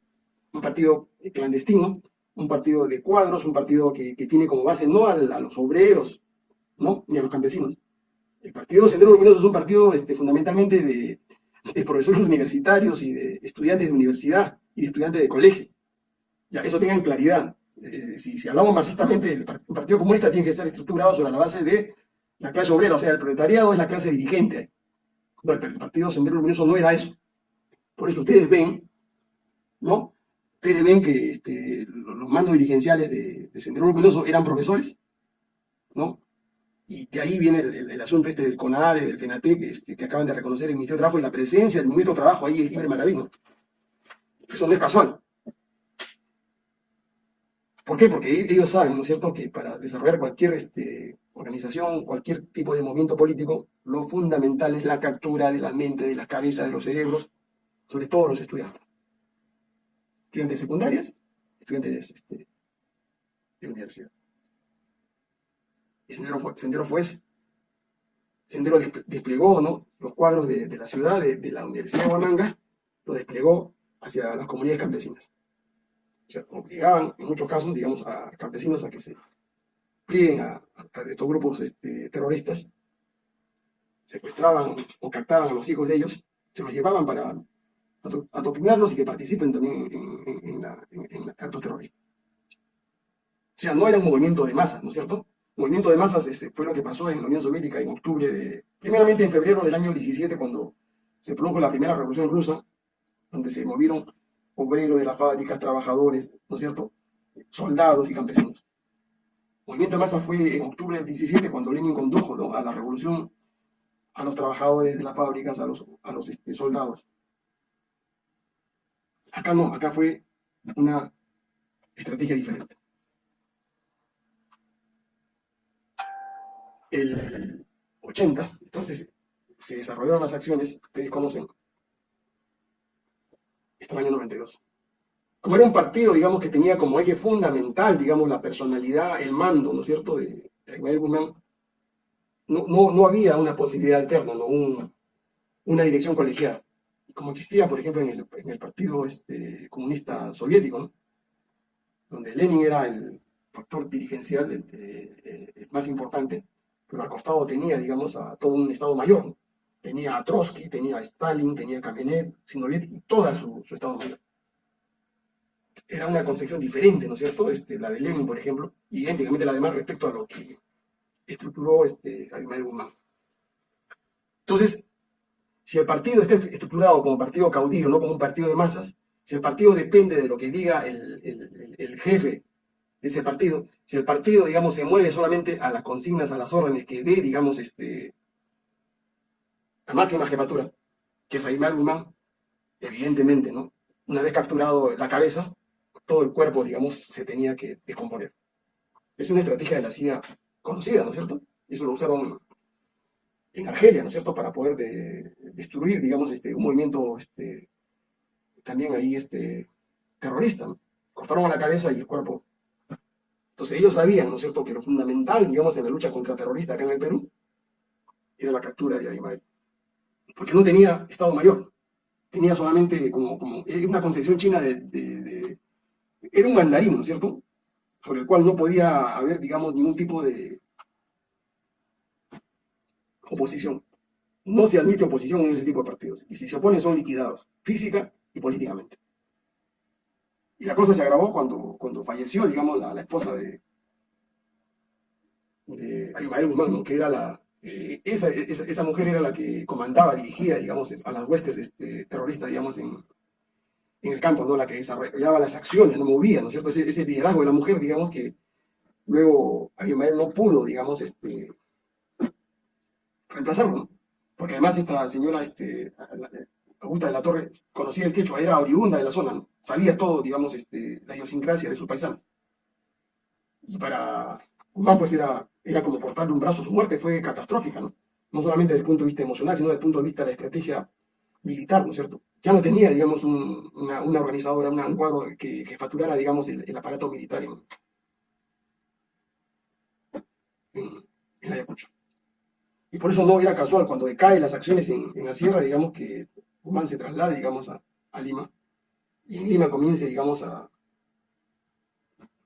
A: Un partido clandestino, un partido de cuadros, un partido que, tiene como base no a, los obreros, ¿no? Ni a los campesinos. El Partido Sendero Luminoso es un partido este, fundamentalmente de, de profesores universitarios y de estudiantes de universidad y de estudiantes de colegio. Ya, eso tengan claridad. Eh, si, hablamos marxistamente, el Partido Comunista tiene que estar estructurado sobre la base de la clase obrera, o sea, el proletariado es la clase dirigente. el Partido Sendero Luminoso no era eso. Por eso ustedes ven, ¿no? Ustedes ven que este, los mandos dirigenciales de, Sendero Luminoso eran profesores, ¿no? Y de ahí viene el, asunto este del CONARE, del FENATEC, este, que acaban de reconocer el Ministerio de Trabajo y la presencia del Ministerio de Trabajo ahí es libre maravilla. Eso no es casual. ¿Por qué? Porque ellos saben, ¿no es cierto?, que para desarrollar cualquier este, organización, cualquier tipo de movimiento político, lo fundamental es la captura de la mente, de las cabezas, de los cerebros, sobre todo los estudiantes. Estudiantes secundarias, estudiantes este, de universidad. Y Sendero fue, Sendero fue. Sendero desplegó ¿no? los cuadros de, la ciudad, de, la Universidad de Huamanga, lo desplegó hacia las comunidades campesinas sea, obligaban en muchos casos, digamos, a campesinos a que se plieguen a, estos grupos este, terroristas, secuestraban o captaban a los hijos de ellos, se los llevaban para adoctrinarlos y que participen también en, en, actos terroristas. O sea, no era un movimiento de masas, ¿no es cierto? movimiento de masas este, fue lo que pasó en la Unión Soviética en octubre de, primeramente en febrero del año 17, cuando se produjo la primera revolución rusa, donde se movieron obreros de las fábricas, trabajadores, ¿no es cierto? Soldados y campesinos. El movimiento de masa fue en octubre del 17 cuando Lenin condujo a la revolución a los trabajadores de las fábricas, a los, a los este, soldados. Acá no, acá fue una estrategia diferente. El 80, entonces, se desarrollaron las acciones, ustedes conocen, este año 92. Como era un partido, digamos, que tenía como eje fundamental, digamos, la personalidad, el mando, ¿no es cierto?, de, de Guzmán, no, no, había una posibilidad alterna, ¿no? una dirección colegiada. Como existía, por ejemplo, en el, Partido este, Comunista Soviético, donde Lenin era el factor dirigencial el, más importante, pero al costado tenía, digamos, a todo un Estado mayor, tenía a Trotsky, tenía a Stalin, tenía a Kamenev, Zinoviev y toda su, Estado Mayor. Era una concepción diferente, ¿no es cierto? Este, la de Lenin, por ejemplo, y idénticamente la demás respecto a lo que estructuró este, Ismael Guzmán. Entonces, si el partido está estructurado como partido caudillo, no como un partido de masas, si el partido depende de lo que diga el, el jefe de ese partido, si el partido, digamos, se mueve solamente a las consignas, a las órdenes que dé, digamos, este, la máxima jefatura, que es Aymar Guzmán, evidentemente, ¿no? Una vez capturado la cabeza, todo el cuerpo, digamos, se tenía que descomponer. Es una estrategia de la CIA conocida, ¿no es cierto? Eso lo usaron en Argelia, ¿no es cierto?, para poder destruir, digamos, este, un movimiento este, también ahí este, terrorista. Cortaron la cabeza y el cuerpo. Entonces ellos sabían, ¿no es cierto?, que lo fundamental, digamos, en la lucha contra terroristas acá en el Perú era la captura de Aymael porque no tenía Estado Mayor, tenía solamente como, como una concepción china de, Era un mandarín, ¿no es cierto? Sobre el cual no podía haber, digamos, ningún tipo de oposición. No se admite oposición en ese tipo de partidos. Y si se oponen son liquidados, física y políticamente. Y la cosa se agravó cuando, cuando falleció, digamos, la, esposa de, de Aymael Guzmán, que era la, eh, esa, esa, mujer era la que comandaba, dirigía, digamos, a las huestes este, terroristas, digamos, en, en, el campo, ¿no? La que desarrollaba las acciones, no movía, ¿no es cierto? Ese, liderazgo de la mujer, digamos, que luego Abimael no pudo, digamos, este, reemplazarlo, ¿no? Porque además esta señora, este, Augusta de la Torre, conocía el quechua, era oriunda de la zona. Sabía todo, digamos, este, la idiosincrasia de su paisano. Y para Guzmán, pues era era como cortarle un brazo. Su muerte fue catastrófica, ¿no? No solamente desde el punto de vista emocional, sino desde el punto de vista de la estrategia militar, ¿no es cierto? Ya no tenía, digamos, una, organizadora, un cuadro que, que facturara, digamos, el, aparato militar en, en, Ayacucho. Y por eso no era casual cuando decaen las acciones en, la sierra, digamos, que Guzmán se traslade, digamos, a, a Lima. Y en Lima comience, digamos, a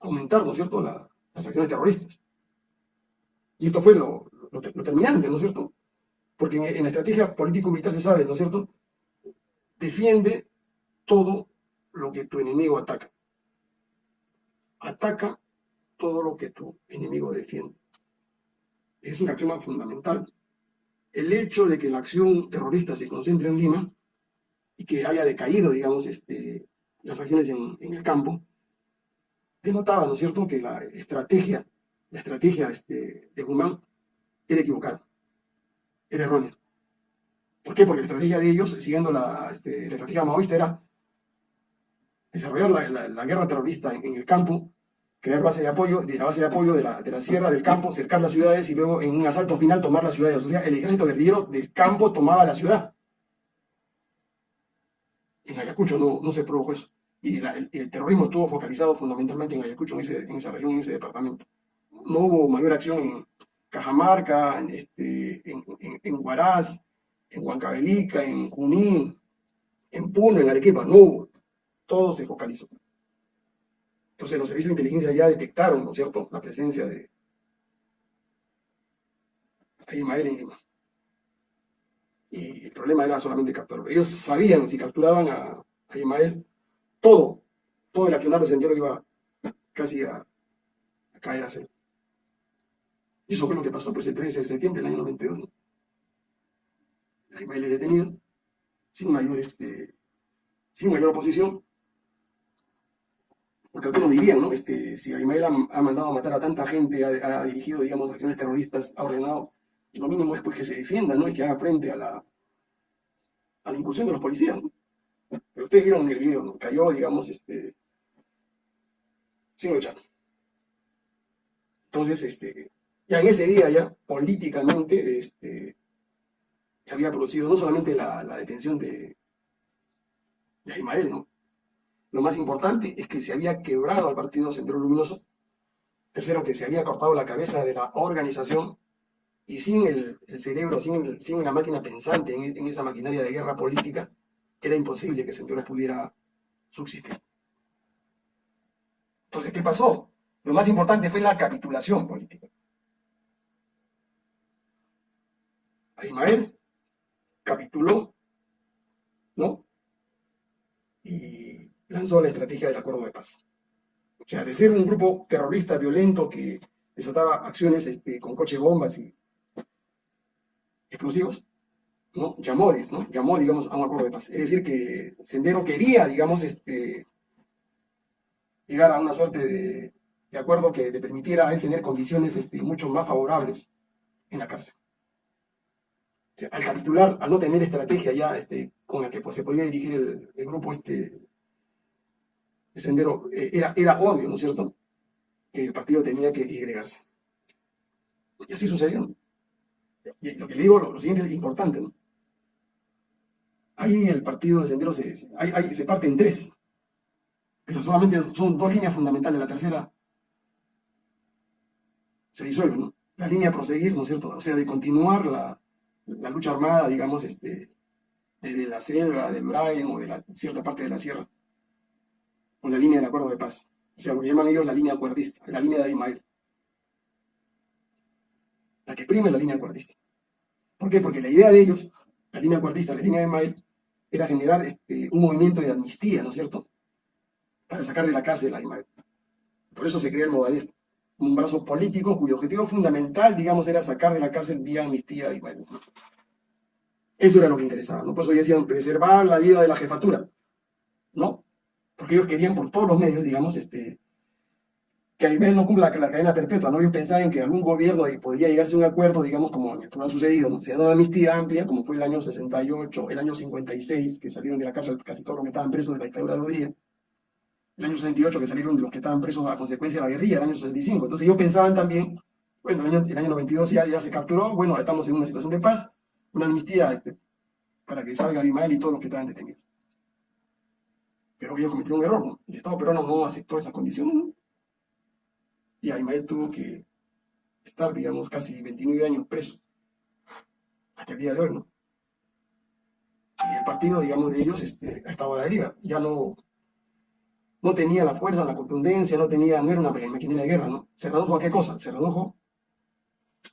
A: aumentar, ¿no es cierto?, las acciones terroristas. Y esto fue lo, lo, terminante, ¿no es cierto? Porque en, la estrategia político-militar se sabe, ¿no es cierto?, defiende todo lo que tu enemigo ataca. Ataca todo lo que tu enemigo defiende. Es una acción fundamental. El hecho de que la acción terrorista se concentre en Lima y que haya decaído, digamos, este, las acciones en, el campo, denotaba, ¿no es cierto?, que la estrategia, la estrategia este, de Guzmán era equivocada, era errónea. ¿Por qué? Porque la estrategia de ellos, siguiendo la, este, estrategia maoísta, era desarrollar la, guerra terrorista en, el campo, crear base de apoyo, de la base de apoyo de la, sierra, del campo, cercar las ciudades y luego en un asalto final tomar las ciudades. O sea, el ejército guerrillero del campo tomaba la ciudad. En Ayacucho no, se produjo eso. Y el, terrorismo estuvo focalizado fundamentalmente en Ayacucho, en esa región, en ese departamento. No hubo mayor acción en Cajamarca, en, este, en, en Huaraz, en Huancavelica, en Junín, en Puno, en Arequipa, no hubo. Todo se focalizó. Entonces los servicios de inteligencia ya detectaron, ¿no es cierto?, la presencia de Aymael en Lima. Y el problema era solamente capturarlo. Ellos sabían, si capturaban a Aymael, todo, todo el accionar de Sendero iba casi a, caer a cero. Y eso fue lo que pasó pues el 13 de septiembre del año 92. ¿no? es detenido, sin mayor, este, sin mayor oposición. Porque algunos dirían, ¿no? Este, si Aymael ha, mandado a matar a tanta gente, ha, dirigido, digamos, acciones terroristas, ha ordenado, lo mínimo es pues que se defienda, ¿no? Y que haga frente a la, a la incursión de los policías, ¿no? Pero ustedes vieron el video, ¿no? Cayó, digamos, este, sin luchar. Entonces, este, ya en ese día, ya políticamente, este, se había producido no solamente la, detención de, de Ismael, ¿no? Lo más importante es que se había quebrado al partido Sendero Luminoso. Tercero, que se había cortado la cabeza de la organización y sin el, cerebro, sin, sin, la máquina pensante en, esa maquinaria de guerra política, era imposible que Sendero pudiera subsistir. Entonces, ¿qué pasó? Lo más importante fue la capitulación política. Ismael capituló, ¿no? Y lanzó la estrategia del acuerdo de paz. O sea, de ser un grupo terrorista violento que desataba acciones este, con coche bombas y explosivos, ¿no? Llamó, ¿no? Llamó, digamos, a un acuerdo de paz. Es decir, que Sendero quería, digamos, este, llegar a una suerte de, acuerdo que le permitiera a él tener condiciones este, mucho más favorables en la cárcel al capitular, al no tener estrategia ya este, con la que pues, se podía dirigir el, grupo este, de Sendero, eh, era, era obvio, ¿no es cierto?, que el partido tenía que agregarse. Y así sucedió. Y lo que le digo, lo, siguiente es importante, ¿no? Ahí el partido de Sendero se, se parte en tres, pero solamente son dos líneas fundamentales. La tercera se disuelve, ¿no? La línea a proseguir, ¿no es cierto? O sea, de continuar la, la lucha armada, digamos, este, desde la selva, del Brian o de la, cierta parte de la sierra, con la línea del acuerdo de paz. O sea, lo llaman ellos la línea acuerdista, la línea de Ismael. La que prime la línea acuerdista. ¿Por qué? Porque la idea de ellos, la línea acuerdista, la línea de Ismael, era generar este, un movimiento de amnistía, ¿no es cierto? Para sacar de la cárcel a Ismael. Por eso se crea el Movadef un brazo político cuyo objetivo fundamental, digamos, era sacar de la cárcel vía amnistía y bueno. Eso era lo que interesaba, ¿no? Por eso decían preservar la vida de la jefatura, ¿no? Porque ellos querían por todos los medios, digamos, este, que Aymel no cumpla la, cadena perpetua, ¿no? Ellos pensaban que algún gobierno podría llegarse a un acuerdo, digamos, como esto ha sucedido, ¿no? Se dado una amnistía amplia, como fue el año 68, el año 56, que salieron de la cárcel casi todos los que estaban presos de la dictadura de Odría, el año 68 que salieron de los que estaban presos a consecuencia de la guerrilla, el año 65. Entonces ellos pensaban también, bueno, el año, el año 92 ya, ya se capturó, bueno, estamos en una situación de paz, una amnistía este, para que salga Abimael y todos los que estaban detenidos. Pero ellos cometieron un error, ¿no? El Estado peruano no aceptó esas condiciones, ¿no? Y Abimael tuvo que estar, digamos, casi 29 años preso, hasta el día de hoy, ¿no? Y el partido, digamos, de ellos este, ha estado a deriva, ya no, no tenía la fuerza, la contundencia, no tenía, no era una maquinaria de guerra, ¿no? Se redujo a qué cosa? Se redujo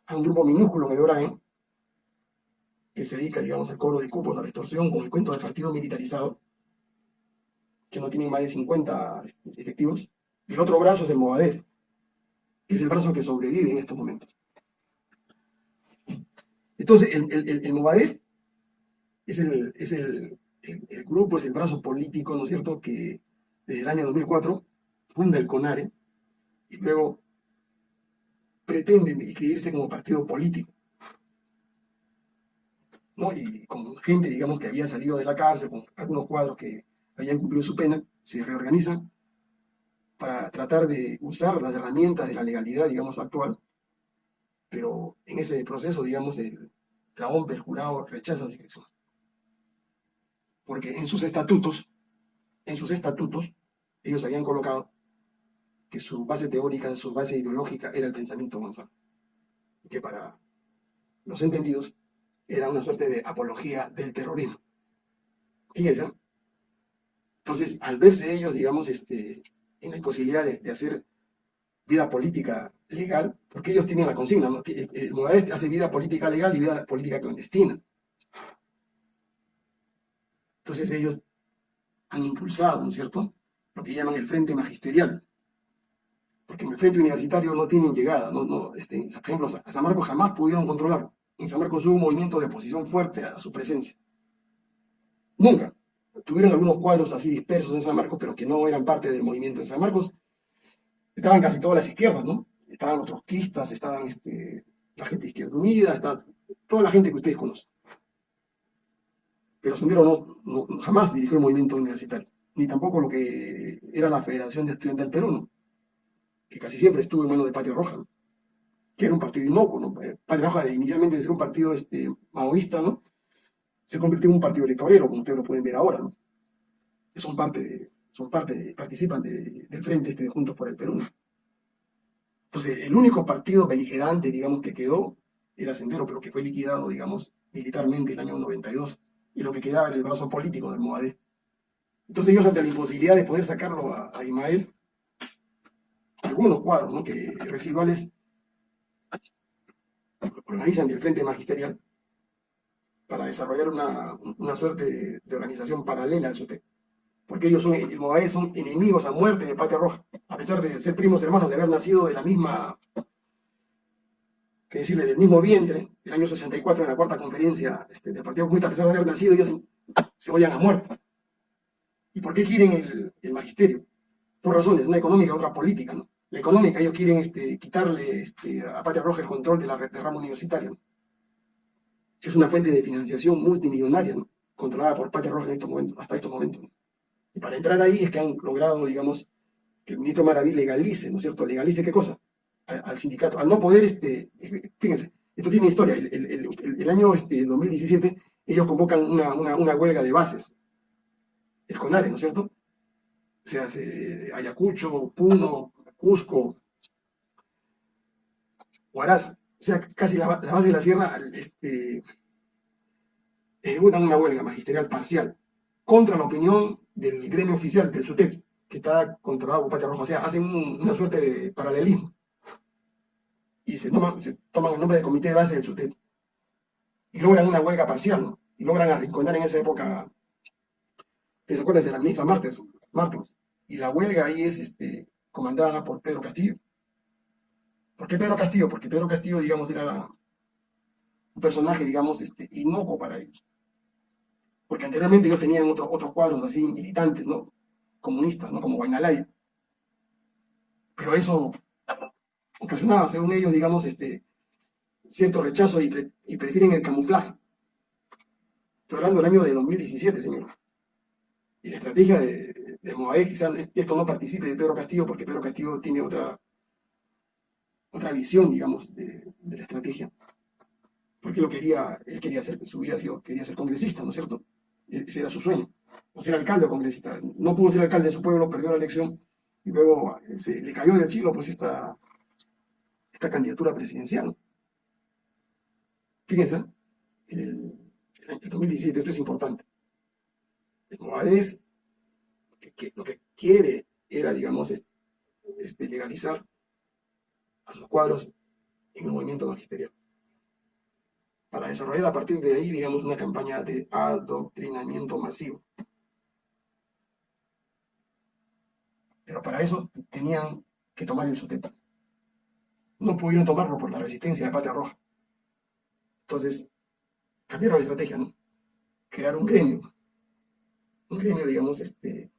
A: a un grupo minúsculo de O'Brien, que se dedica, digamos, al cobro de cupos, a la extorsión, con el cuento del partido militarizado, que no tienen más de 50 este, efectivos. Y el otro brazo es el Movadef, que es el brazo que sobrevive en estos momentos. Entonces, el, el, el es, el, es el, el, grupo, es el brazo político, ¿no es cierto?, que desde el año 2004 funda el CONARE y luego pretende inscribirse como partido político. ¿no? Y con gente, digamos, que había salido de la cárcel, con algunos cuadros que habían cumplido su pena, se reorganizan para tratar de usar las herramientas de la legalidad, digamos, actual, pero en ese proceso, digamos, el, la OMP, el jurado, rechaza la inscripción. Porque en sus estatutos, en sus estatutos, ellos habían colocado que su base teórica, su base ideológica era el pensamiento Gonzalo. Que para los entendidos era una suerte de apología del terrorismo. Fíjense, entonces, al verse ellos, digamos, este, en la imposibilidad de, hacer vida política legal, porque ellos tienen la consigna, ¿no? el, el hace vida política legal y vida política clandestina. Entonces ellos han impulsado, ¿no es cierto?, lo que llaman el frente magisterial, porque en el frente universitario no tienen llegada, no, no, este, por ejemplo, a San Marcos jamás pudieron controlarlo. En San Marcos hubo un movimiento de oposición fuerte a su presencia. Nunca. Tuvieron algunos cuadros así dispersos en San Marcos, pero que no eran parte del movimiento. En San Marcos estaban casi todas las izquierdas, ¿no? Estaban los trotskistas, estaban este, la gente de Izquierda Unida, está, toda la gente que ustedes conocen. Pero Sendero no, jamás dirigió el movimiento universitario, ni tampoco lo que era la Federación de Estudiantes del Perú, ¿no? que casi siempre estuvo en manos de Patria Roja, que era un partido inocuo. ¿no? Eh, Patria Roja, inicialmente de ser un partido este, maoísta, ¿no? se convirtió en un partido electorero, como ustedes lo pueden ver ahora. ¿no? Son parte, de, son parte participan del frente este de Juntos por el Perú. Entonces, el único partido beligerante, digamos, que quedó era Sendero, pero que fue liquidado, digamos, militarmente en el año 92, y lo que quedaba era el brazo político del Moadé. Entonces ellos, ante la imposibilidad de poder sacarlo a, a Ismael, algunos cuadros ¿no? que residuales organizan el Frente Magisterial para desarrollar una, una suerte de, organización paralela al SUTEP. Porque ellos son, el son enemigos a muerte de Patria Roja, a pesar de ser primos hermanos, de haber nacido de la misma, que decirle, del mismo vientre, el año 64 en la cuarta conferencia este, del Partido Comunista, a pesar de haber nacido, ellos se odian a muerte. ¿Y por qué quieren el, el magisterio? Dos razones, una económica otra política, ¿no? la económica, ellos quieren este, quitarle este, a Patria Roja el control de la red de ramo universitario, que es una fuente de financiación multimillonaria, controlada por Patria Roja en estos momentos, hasta estos momentos. Y para entrar ahí es que han logrado, digamos, que el ministro Maraví legalice, ¿no es cierto? ¿Legalice qué cosa? Al, sindicato. Al no poder, este, fíjense, esto tiene historia. El, año este, 2017 ellos convocan una, una, huelga de bases, el ¿no es cierto? O sea, Ayacucho, Puno, Cusco, Huaraz, o sea, casi la, base de la sierra, este, ejecutan una huelga magisterial parcial contra la opinión del gremio oficial del SUTEP, que está controlado por Patria Roja, o sea, hacen una suerte de paralelismo. Y se toman, se toman el nombre de comité de base del SUTEP. Y logran una huelga parcial, ¿no? Y logran arrinconar en esa época, ¿te acuerdas de la ministra Martens? Martens. Y la huelga ahí es este, comandada por Pedro Castillo. ¿Por qué Pedro Castillo? Porque Pedro Castillo, digamos, era un personaje, digamos, este, inocuo para ellos. Porque anteriormente ellos tenían otros cuadros así, militantes, ¿no? Comunistas, ¿no? Como Guainalaya. Pero eso ocasionaba, según ellos, digamos, este, cierto rechazo y, prefieren el camuflaje. Estoy hablando del año de 2017, señor. Y la estrategia de, de Moaé, quizás esto no participe de Pedro Castillo, porque Pedro Castillo tiene otra, otra visión, digamos, de, la estrategia. Porque lo quería, él quería ser, su vida quería ser congresista, ¿no es cierto? E, ese era su sueño, o ser alcalde o congresista. No pudo ser alcalde de su pueblo, perdió la elección, y luego eh, se le cayó del cielo pues esta, esta candidatura presidencial. Fíjense, el, el 2017, esto es importante es que, lo que quiere era, digamos, este, legalizar a sus cuadros en el movimiento magisterial. para desarrollar a partir de ahí, digamos, una campaña de adoctrinamiento masivo. Pero para eso tenían que tomar el SUTEP. No pudieron tomarlo por la resistencia de Patria Roja. Entonces, cambiaron la estrategia, ¿no? Crear un gremio. Un gremio, digamos, este,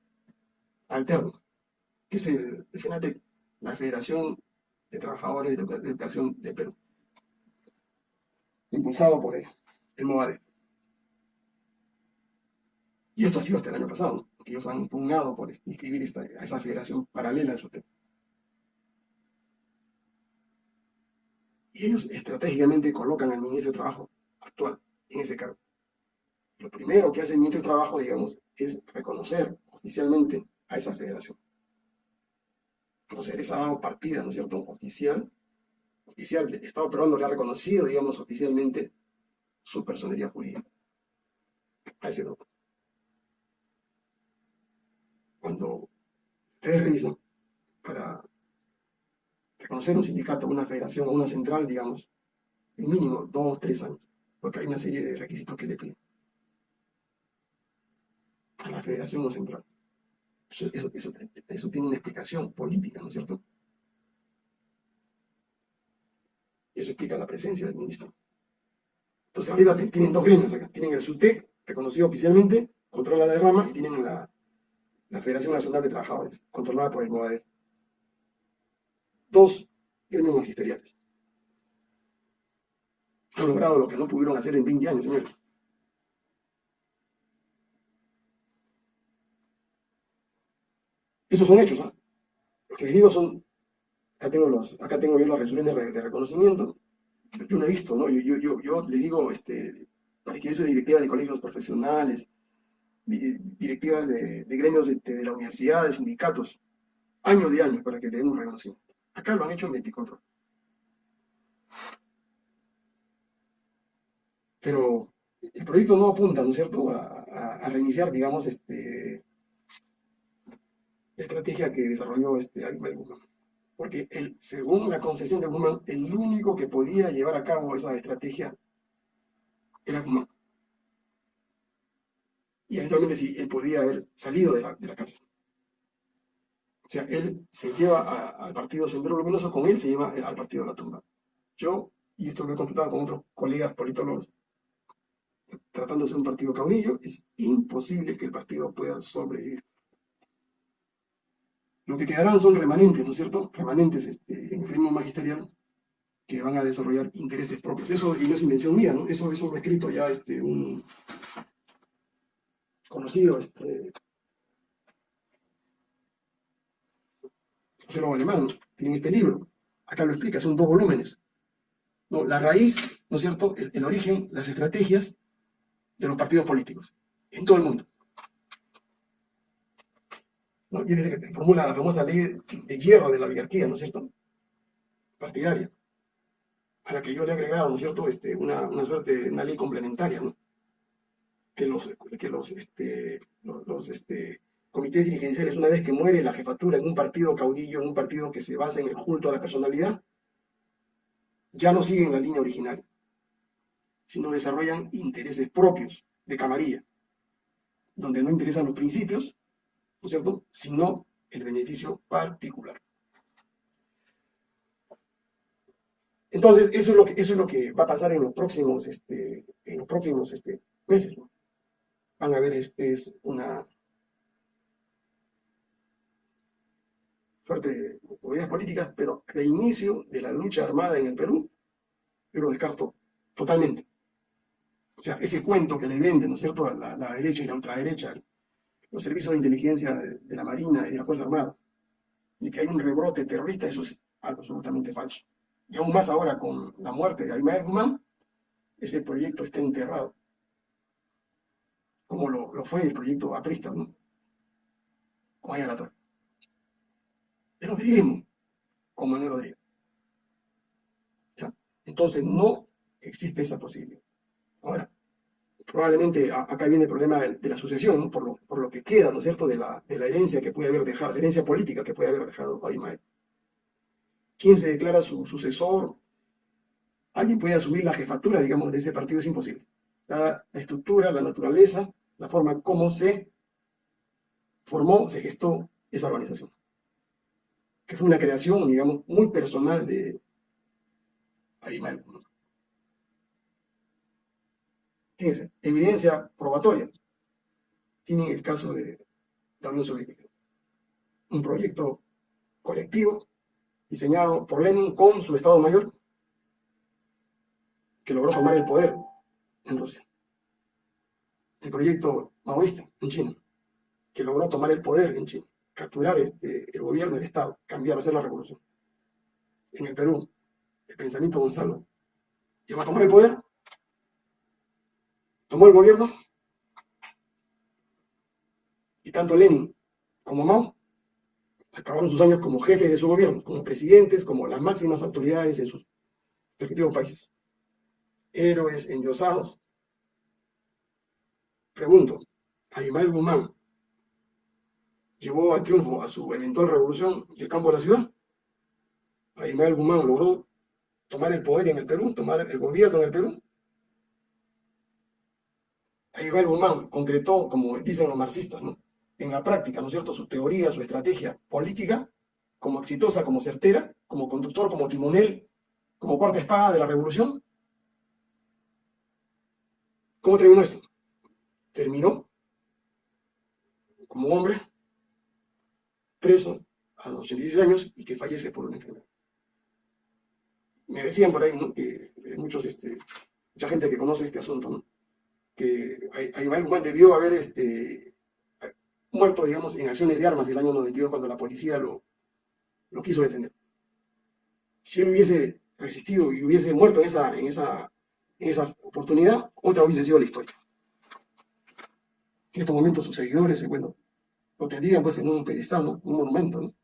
A: alterno, que es el, FENATEC, la Federación de Trabajadores de, Educación de Perú, impulsado por el, el MOADE. Y esto ha sido hasta el año pasado, que ellos han pugnado por inscribir esta, a esa federación paralela de tema. Y ellos estratégicamente colocan al ministro de Trabajo actual en ese cargo. Lo primero que hace el Trabajo, digamos, es reconocer oficialmente a esa federación. Entonces, dado partida, ¿no es cierto?, oficial, oficial, el Estado peruano le ha reconocido, digamos, oficialmente su personería jurídica a ese doctor. Cuando ustedes revisan para reconocer un sindicato, una federación o una central, digamos, en mínimo dos, tres años, porque hay una serie de requisitos que le piden a la federación o central. Eso, tiene una explicación política, ¿no es cierto? Eso explica la presencia del ministro. Entonces arriba tienen dos gremios acá. Tienen el SUTEC, reconocido oficialmente, controla la derrama, y tienen la, Federación Nacional de Trabajadores, controlada por el MOADEF. Dos gremios magisteriales. Han logrado lo que no pudieron hacer en 20 años, señores. Esos son hechos, ¿ah? Lo que les digo son, acá tengo, los, acá tengo yo las resoluciones de, reconocimiento, yo no he visto, ¿no? Yo, yo, yo, yo les digo, este, para que eso de directivas de colegios profesionales, directivas de, gremios este, de, la universidad, de sindicatos, años de años para que den un reconocimiento. Acá lo han hecho en 24 horas. Pero el proyecto no apunta, ¿no es cierto?, a reiniciar, digamos, este, estrategia que desarrolló este Aymar Guzmán. Porque él, según la concesión de Guzmán, el único que podía llevar a cabo esa estrategia era Guzmán. Y eventualmente sí, él podía haber salido de la, de la cárcel. O sea, él se lleva al partido Sendero Luminoso, con él se lleva al partido de la tumba. Yo, y esto lo he consultado con otros colegas politólogos, tratándose de un partido caudillo, es imposible que el partido pueda sobrevivir. Lo que quedarán son remanentes, ¿no es cierto? Remanentes este, en el ritmo magisterial que van a desarrollar intereses propios. Eso, y no es invención mía, ¿no? Eso, eso lo ha escrito ya este, un conocido este, sociólogo alemán, tiene este libro. Acá lo explica, son dos volúmenes. No, la raíz, ¿no es cierto? el origen, las estrategias de los partidos políticos en todo el mundo. ¿No? Y dice que formula la famosa ley de hierro de la oligarquía, ¿no es cierto? Partidaria. A la que yo le he agregado, ¿no es cierto?, este, una, una suerte, una ley complementaria, ¿no? Que los, que los, este, los, este, comités dirigenciales, una vez que muere la jefatura en un partido caudillo, en un partido que se basa en el culto a la personalidad, ya no siguen la línea original, sino desarrollan intereses propios de camarilla, donde no interesan los principios, ¿no es cierto?, sino el beneficio particular. Entonces, eso es lo que, eso es lo que va a pasar en los próximos, este, en los próximos este, meses. Van a ver, este es una suerte de movidas políticas, pero el inicio de la lucha armada en el Perú, yo lo descarto totalmente. O sea, ese cuento que le venden, ¿no es cierto?, a la, la derecha y la ultraderecha, los servicios de inteligencia de, la Marina y de la Fuerza Armada, y que hay un rebrote terrorista, eso es algo absolutamente falso. Y aún más ahora con la muerte de Aymael Guzmán, ese proyecto está enterrado, como lo, fue el proyecto Aprista, ¿no? Con Aya La Torre. El odrismo, como el Rodríguez. Entonces no existe esa posibilidad. Ahora, probablemente acá viene el problema de, la sucesión, por, lo, que queda, ¿no es cierto?, de la, herencia que puede haber dejado, la herencia política que puede haber dejado Aymael. ¿Quién se declara su sucesor? alguien puede asumir la jefatura, digamos, de ese partido es imposible. La, estructura, la naturaleza, la forma como se formó, se gestó esa organización. Que fue una creación, digamos, muy personal de Aymal. Evidencia probatoria. Tienen el caso de la Unión Soviética. Un proyecto colectivo diseñado por Lenin con su Estado Mayor, que logró tomar el poder en Rusia. El proyecto maoísta en China, que logró tomar el poder en China, capturar este, el gobierno, el Estado, cambiar, hacer la revolución. En el Perú, el pensamiento Gonzalo llegó a tomar el poder, tomó el gobierno, y tanto Lenin como Mao acabaron sus años como jefes de su gobierno, como presidentes, como las máximas autoridades en sus respectivos países. Héroes endiosados. Pregunto, ¿Aymal Guzmán llevó a triunfo a su eventual revolución del campo de la ciudad? ¿Aymal Guzmán logró tomar el poder en el Perú, tomar el gobierno en el Perú? Aymal Guzmán concretó, como dicen los marxistas, ¿no? en la práctica, ¿no es cierto?, su teoría, su estrategia política, como exitosa, como certera, como conductor, como timonel, como cuarta espada de la revolución. ¿Cómo terminó esto? Terminó como hombre, preso a los 86 años y que fallece por una enfermedad. Me decían por ahí, ¿no? que muchos, este, mucha gente que conoce este asunto, ¿no? Que Aymal Guzmán debió haber este, muerto, digamos, en acciones de armas del año 92 cuando la policía lo, quiso detener. Si él hubiese resistido y hubiese muerto en esa, en oportunidad, otra hubiese sido la historia. En estos momentos sus seguidores, bueno, lo tendrían pues en un pedestal, un monumento,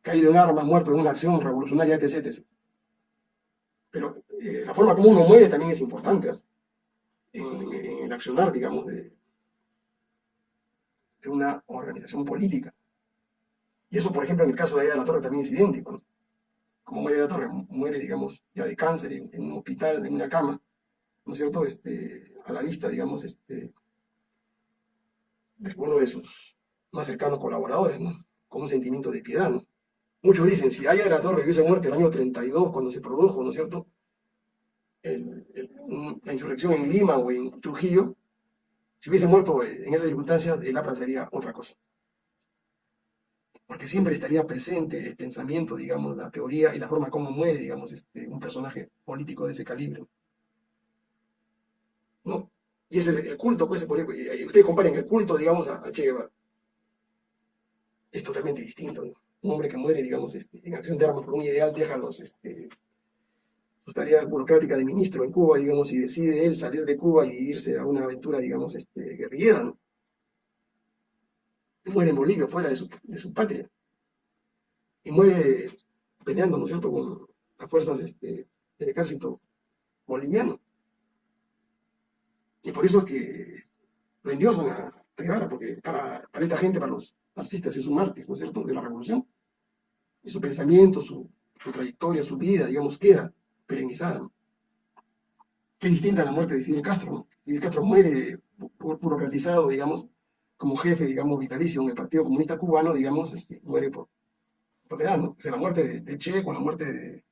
A: caído en armas, muerto en una acción revolucionaria, etc. Pero eh, la forma como uno muere también es importante el accionar, digamos, de, de una organización política. Y eso, por ejemplo, en el caso de Aida de la Torre también es idéntico. ¿no? Como muere la Torre, muere, digamos, ya de cáncer en, un hospital, en una cama, ¿no es cierto? Este, a la vista, digamos, este, de uno de sus más cercanos colaboradores, ¿no? Con un sentimiento de piedad, ¿no? Muchos dicen, si Aya de la Torre hubiese muerto el año 32, cuando se produjo, ¿no es cierto? La insurrección en Lima o en Trujillo, si hubiese muerto en esas circunstancias, el APRA sería otra cosa. Porque siempre estaría presente el pensamiento, digamos, la teoría y la forma como muere, digamos, este, un personaje político de ese calibre. ¿No? Y ese es el culto, pues, ustedes comparen el culto, digamos, a, Che Guevara. Es totalmente distinto, ¿no? Un hombre que muere, digamos, este, en acción de armas por un ideal, deja los, este, su tarea burocrática de ministro en Cuba, digamos, y decide él salir de Cuba y irse a una aventura, digamos, este, guerrillera, ¿no? Muere en Bolivia, fuera de su, de su patria. Y muere peleando, ¿no es cierto?, con las fuerzas este, del ejército boliviano. Y por eso que lo endiosan a Guevara, porque para, para, esta gente, para los marxistas, es un mártir, ¿no es cierto?, de la revolución. Y su pensamiento, su, su trayectoria, su vida, digamos, queda perenizada. Qué distinta a la muerte de Fidel Castro. Fidel Castro muere burocratizado, digamos, como jefe, digamos, vitalicio en el Partido Comunista Cubano, digamos, este, muere por, por edad, ¿no? O sea, la muerte de, Che con la muerte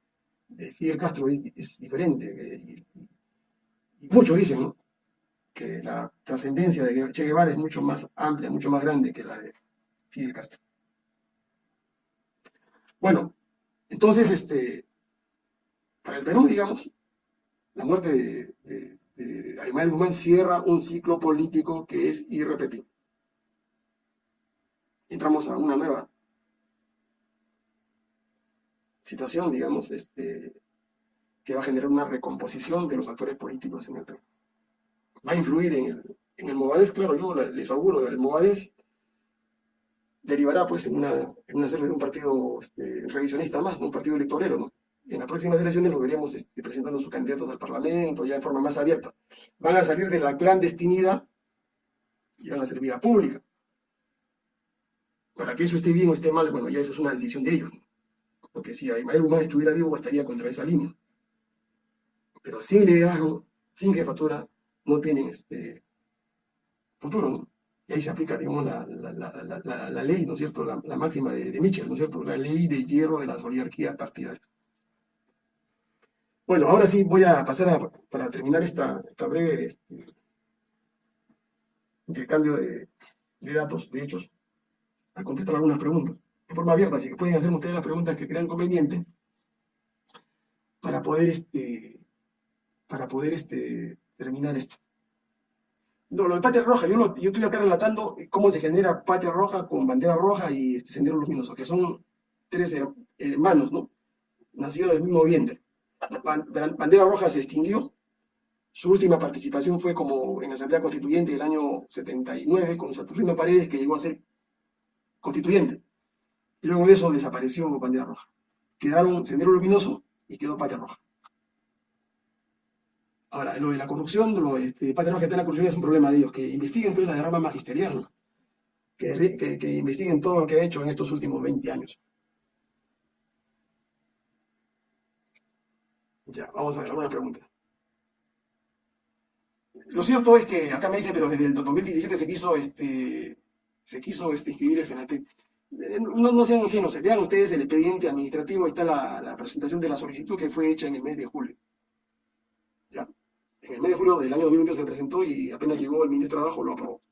A: de, Fidel Castro es, diferente. Eh, y, muchos dicen, ¿no? que la trascendencia de Che Guevara es mucho más amplia, mucho más grande que la de Fidel Castro. Bueno, entonces, este, para el Perú, digamos, la muerte de, de, Guzmán cierra un ciclo político que es irrepetible. Entramos a una nueva situación, digamos, este, que va a generar una recomposición de los actores políticos en el Perú. Va a influir en el, en el Movadez, claro, yo les auguro, el Movadez derivará pues en una, en serie de un partido este, revisionista más, un partido electorero, ¿no? En las próximas elecciones lo veremos este, presentando sus candidatos al Parlamento, ya en forma más abierta. Van a salir de la clandestinidad y van a ser vida pública. Para que eso esté bien o esté mal, bueno, ya esa es una decisión de ellos. Porque si Aymael Humán estuviera vivo, estaría contra esa línea. pero sin liderazgo, sin jefatura, no tienen este futuro. Y ahí se aplica, digamos, la, ley, ¿no es cierto?, la, máxima de, de, Mitchell, ¿no es cierto?, la ley de hierro de las oligarquías partidarias. Bueno, ahora sí voy a pasar a, para terminar esta, breve este, intercambio de, datos, de hechos, a contestar algunas preguntas de forma abierta, así que pueden hacer ustedes las preguntas que crean conveniente para poder, este, para poder este, terminar esto. No, lo de patria roja, yo, yo estoy acá relatando cómo se genera patria roja con bandera roja y este sendero luminoso, que son tres hermanos, ¿no? Nacidos del mismo vientre. Bandera roja se extinguió, su última participación fue como en la Asamblea Constituyente del año 79 con Saturnino Paredes, que llegó a ser constituyente. Y luego de eso desapareció bandera roja. Quedaron sendero luminoso y quedó patria roja. Ahora, lo de la corrupción, lo de este, Patria Roja está en la corrupción es un problema de ellos, que investiguen toda la derrama magisterial, que, que, investiguen todo lo que ha hecho en estos últimos 20 años. Ya, vamos a ver alguna pregunta. Lo cierto es que acá me dicen, pero desde el 2017 se quiso, este, se quiso este, inscribir el FENATEC. Eh, no, no, sean ingenuos, vean ustedes el expediente administrativo, está la, la presentación de la solicitud que fue hecha en el mes de julio. ¿Ya? en el mes de julio del año 2020 se presentó y apenas llegó el ministro de Trabajo lo aprobó.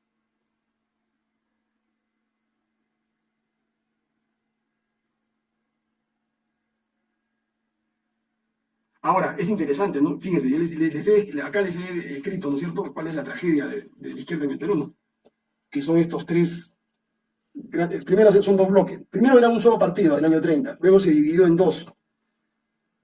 A: Ahora, es interesante, ¿no? Fíjense, acá les he escrito, ¿no es cierto?, cuál es la tragedia de, la izquierda en el. Que son estos tres, primero son dos bloques. Primero era un solo partido, el año 30, luego se dividió en dos,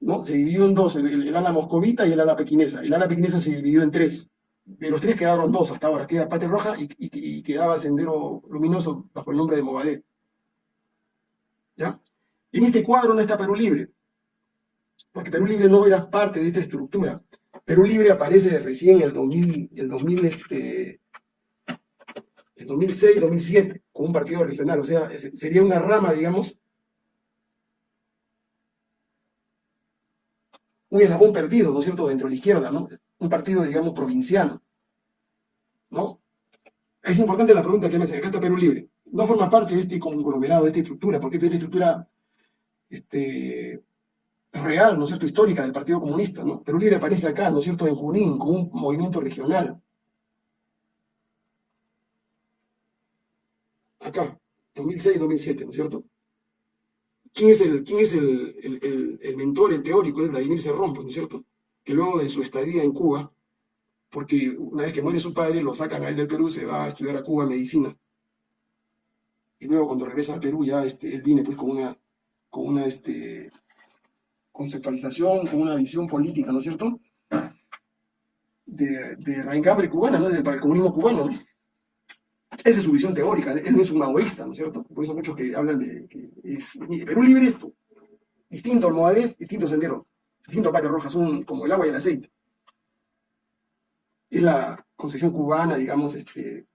A: ¿no? Se dividió en dos, el, ala moscovita y el ala pequinesa. El ala pequinesa se dividió en tres. De los tres quedaron dos hasta ahora. Queda Patria Roja y, quedaba Sendero Luminoso bajo el nombre de Mogadet. ¿Ya? En este cuadro no está Perú Libre, porque Perú Libre no era parte de esta estructura. Perú Libre aparece recién en el 2000, el 2000 este, el 2006, 2007, con un partido regional, o sea, sería una rama, digamos, un eslabón perdido, ¿no es cierto?, dentro de la izquierda, ¿no? Un partido, digamos, provinciano, ¿no? Es importante la pregunta que me hace, acá está Perú Libre. No forma parte de este conglomerado, de esta estructura, porque es estructura este, real, ¿no es cierto?, histórica del Partido Comunista, ¿no? Perú Libre aparece acá, ¿no es cierto?, en Junín, como un movimiento regional. Acá, 2006-2007, ¿no es cierto? ¿Quién es el, quién es el, el, mentor, el teórico? Es Vladimir Cerrón, pues, ¿no es cierto? Que luego de su estadía en Cuba, porque una vez que muere su padre, lo sacan a él del Perú, se va a estudiar a Cuba medicina. Y luego cuando regresa al Perú, ya este, él viene pues con una, con una este, conceptualización, con una visión política, ¿no es cierto? De, de raigambre cubana, ¿no? Para el comunismo cubano, ¿no? Esa es su visión teórica, él no es un maoísta, ¿no es cierto? Por eso muchos que hablan de que es Perú libre esto, distinto al Moadef, distinto al Sendero, distinto a Roja, son como el agua y el aceite. Es la concepción cubana, digamos, este,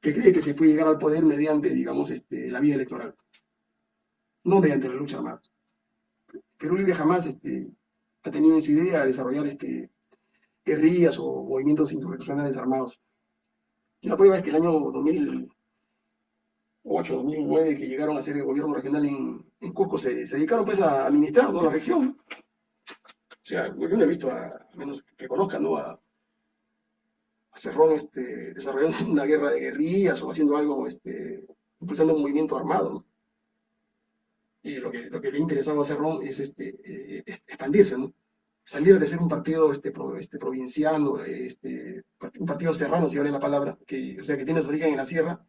A: que cree que se puede llegar al poder mediante, digamos, este, la vía electoral, no mediante la lucha armada. Perú Libre jamás este, ha tenido en su idea de desarrollar este, guerrillas o movimientos insurreccionales armados. Y la prueba es que el año 2008, 2009, que llegaron a ser el gobierno regional en, en Cusco, se, dedicaron pues a administrar toda la región. O sea, yo no he visto, a, menos que conozcan, ¿no? A, a Cerrón este, desarrollando una guerra de guerrillas o haciendo algo, este, impulsando un movimiento armado. Y lo que, lo que le interesaba a Cerrón es este, eh, expandirse, ¿no? salir de ser un partido este, este, provinciano, este, un partido serrano, si vale la palabra, que, o sea, que tiene su origen en la sierra,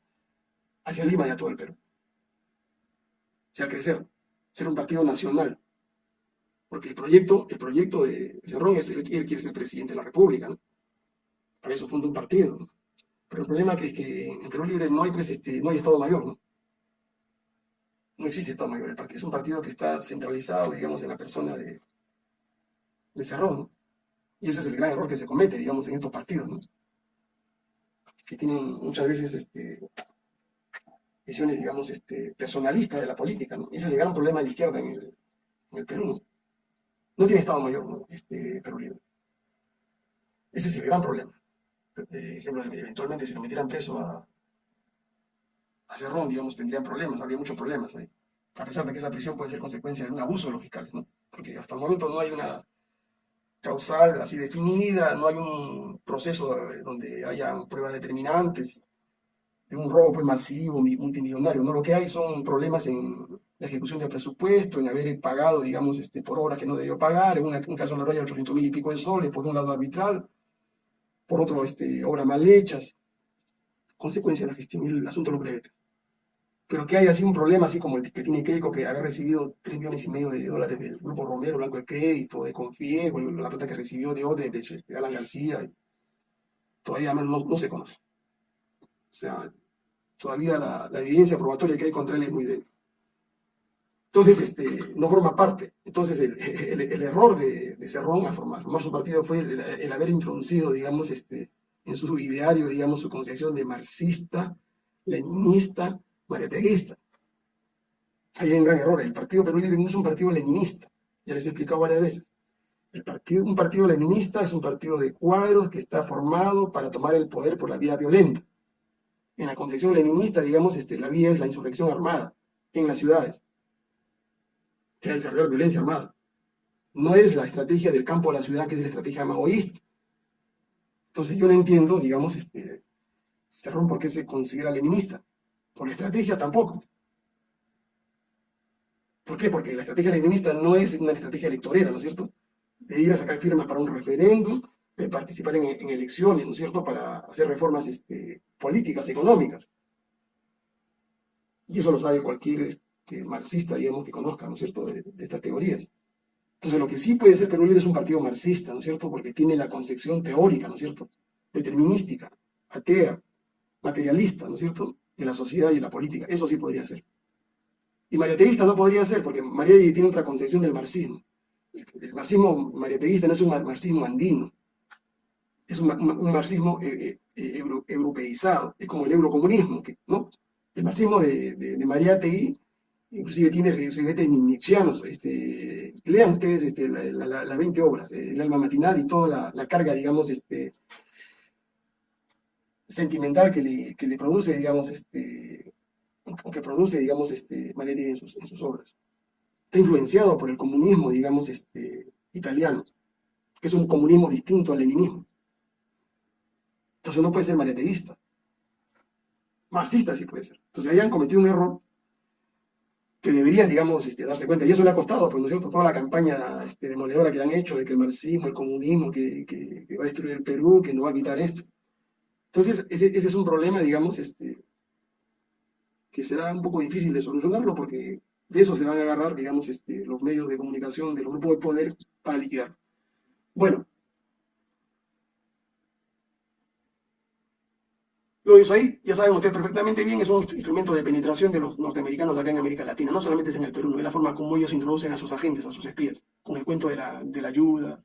A: hacia Lima y a todo el Perú. O sea, crecer, ser un partido nacional. Porque el proyecto, el proyecto de Cerrón es él quiere ser presidente de la República, ¿no? Para eso funda un partido. Pero el problema es que en Perú Libre no hay, pues, este, no hay Estado Mayor, ¿no? No existe Estado Mayor. El partido, es un partido que está centralizado, digamos, en la persona de, de Cerrón, ¿no? Y ese es el gran error que se comete, digamos, en estos partidos, ¿no? Que tienen muchas veces este, visiones, digamos, este, personalistas de la política, ¿no? Ese es el gran problema de la izquierda en el, Perú, ¿no? No tiene Estado Mayor, ¿no? este, Perú Libre. Ese es el gran problema. Eh, ejemplo, eventualmente si lo metieran preso a, a Cerrón, digamos, tendrían problemas, habría muchos problemas ahí. A pesar de que esa prisión puede ser consecuencia de un abuso de los fiscales, ¿no? Porque hasta el momento no hay una causal así definida, no hay un proceso donde haya pruebas determinantes de un robo pues, masivo, multimillonario, ¿no? Lo que hay son problemas en la ejecución del presupuesto, en haber pagado, digamos, este, por horas que no debió pagar, en un caso de la raya 800 mil y pico de soles, por un lado arbitral, por otro, este, obras mal hechas, consecuencia de la gestión, el asunto lo breve. Pero que haya así un problema, así como el que tiene Keiko, que haber recibido 3 millones y medio de dólares del Grupo Romero, Blanco de Crédito, de Confie, la plata que recibió de Odebrecht, este, Alan García, todavía no, no, se conoce. O sea, todavía la, evidencia probatoria que hay contra él es muy débil. Entonces, este, no forma parte. Entonces, el, error de, de, Cerrón a formar, su partido fue el, haber introducido, digamos, este, en su ideario, digamos, su concepción de marxista, leninista, mariateguista. Ahí hay un gran error. El Partido Perú Libre no es un partido leninista. Ya les he explicado varias veces. Un partido leninista es un partido de cuadros que está formado para tomar el poder por la vía violenta. En la concepción leninista, digamos, este, la vía es la insurrección armada en las ciudades se ha desarrollado violencia armada. No es la estrategia del campo a la ciudad, que es la estrategia maoísta. Entonces yo no entiendo, digamos, este, Cerrón por qué se considera leninista. Por estrategia tampoco. ¿Por qué? Porque la estrategia leninista no es una estrategia electorera, ¿no es cierto? De ir a sacar firmas para un referéndum, de participar en, elecciones, ¿no es cierto?, para hacer reformas este, políticas, económicas. Y eso lo sabe cualquier marxista, digamos, que conozca, ¿no es cierto?, de, estas teorías. Entonces, lo que sí puede ser Perú Libre es un partido marxista, ¿no es cierto?, porque tiene la concepción teórica, ¿no es cierto?, determinística, atea, materialista, ¿no es cierto?, de la sociedad y la política. Eso sí podría ser. Y mariateísta no podría ser, porque María tiene otra concepción del marxismo. El marxismo mariateísta no es un marxismo andino, es un, marxismo eh, eh, europeizado, es como el eurocomunismo, ¿no? El marxismo de, de, de inclusive tiene ribetes nietzscheanos, este, lean ustedes este, las 20 obras, el alma matinal y toda la, carga, digamos, este, sentimental que le, que le produce, digamos, este, que produce, digamos, este, en sus, obras. Está influenciado por el comunismo, digamos, este, italiano, que es un comunismo distinto al leninismo. Entonces no puede ser maneteísta. Marxista sí puede ser. Entonces ahí han cometido un error que deberían, digamos, este, darse cuenta. Y eso le ha costado, pues, ¿no es cierto?, toda la campaña este, demoledora que han hecho de que el marxismo, el comunismo, que, va a destruir el Perú, que no va a quitar esto. Entonces, ese, es un problema, digamos, este, que será un poco difícil de solucionarlo porque de eso se van a agarrar, digamos, este, los medios de comunicación de los grupos de poder para liquidar. Bueno, Lo ahí, ya saben ustedes perfectamente bien, es un instrumento de penetración de los norteamericanos acá en América Latina. No solamente es en el Perú, es la forma como ellos introducen a sus agentes, a sus espías, con el cuento de la, de la ayuda.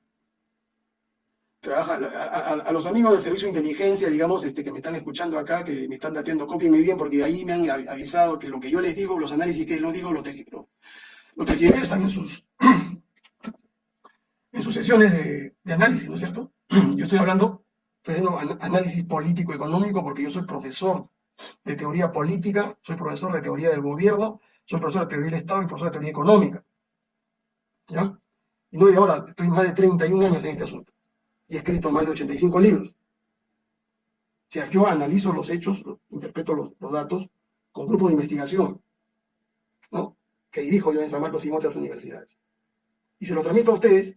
A: Trabaja a, los amigos del servicio de inteligencia, digamos, este, que me están escuchando acá, que me están dateando, cópienme bien, porque ahí me han avisado que lo que yo les digo, los análisis que lo digo, los lo tergiversan en sus, en sus sesiones de, de análisis, ¿no es cierto? Yo estoy hablando estoy haciendo análisis político-económico porque yo soy profesor de teoría política, soy profesor de teoría del gobierno, soy profesor de teoría del Estado y profesor de teoría económica. ¿Ya? Y no de ahora, estoy más de 31 años en este asunto. Y he escrito más de 85 libros. O sea, yo analizo los hechos, interpreto los, datos con grupos de investigación, ¿no? Que dirijo yo en San Marcos y en otras universidades. Y se lo transmito a ustedes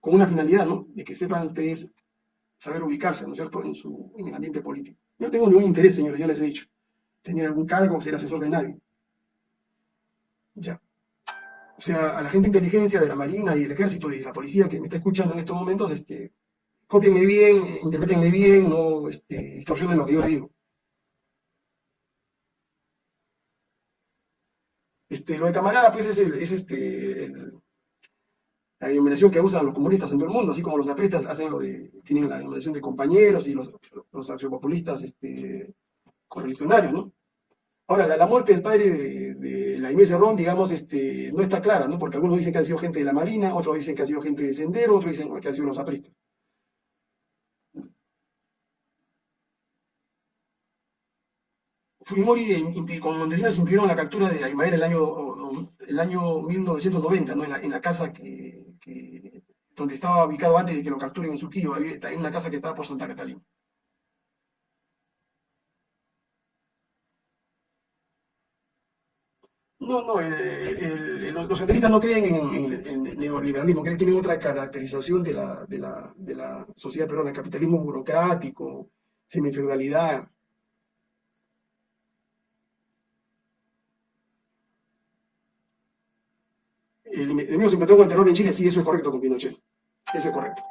A: con una finalidad, ¿no? De que sepan ustedes saber ubicarse, ¿no es cierto?, en, su, en el ambiente político. Yo no tengo ningún interés, señores, ya les he dicho, tener algún cargo ser asesor de nadie. Ya. O sea, a la gente de inteligencia, de la Marina y del Ejército y de la Policía que me está escuchando en estos momentos, este, cópienme bien, interpretenme bien, no este, distorsionen lo que yo les digo. Este, lo de camarada, pues es, este, la denominación que usan los comunistas en todo el mundo, así como los apristas hacen lo de, tienen la denominación de compañeros y los, los axiopopulistas este, correligionarios, ¿no? Ahora, la, la muerte del padre de, de la Inés Cerrón, digamos, este, no está clara, ¿no? Porque algunos dicen que ha sido gente de la Marina, otros dicen que ha sido gente de Sendero, otros dicen que ha sido los apristas. Fujimori, eh, con Montesinos impidieron la captura de Aymael el año, el año 1990, ¿no? en, la, en la casa que, donde estaba ubicado antes de que lo capturen en Surquillo, había, una casa que estaba por Santa Catalina. No, no, el, el, el, los senderistas no creen en, en neoliberalismo, creen tienen otra caracterización de la, de la, de la sociedad peruana, el capitalismo burocrático, semifeudalidad. El enemigo se inventó con el terror en Chile, sí, eso es correcto con Pinochet, eso es correcto.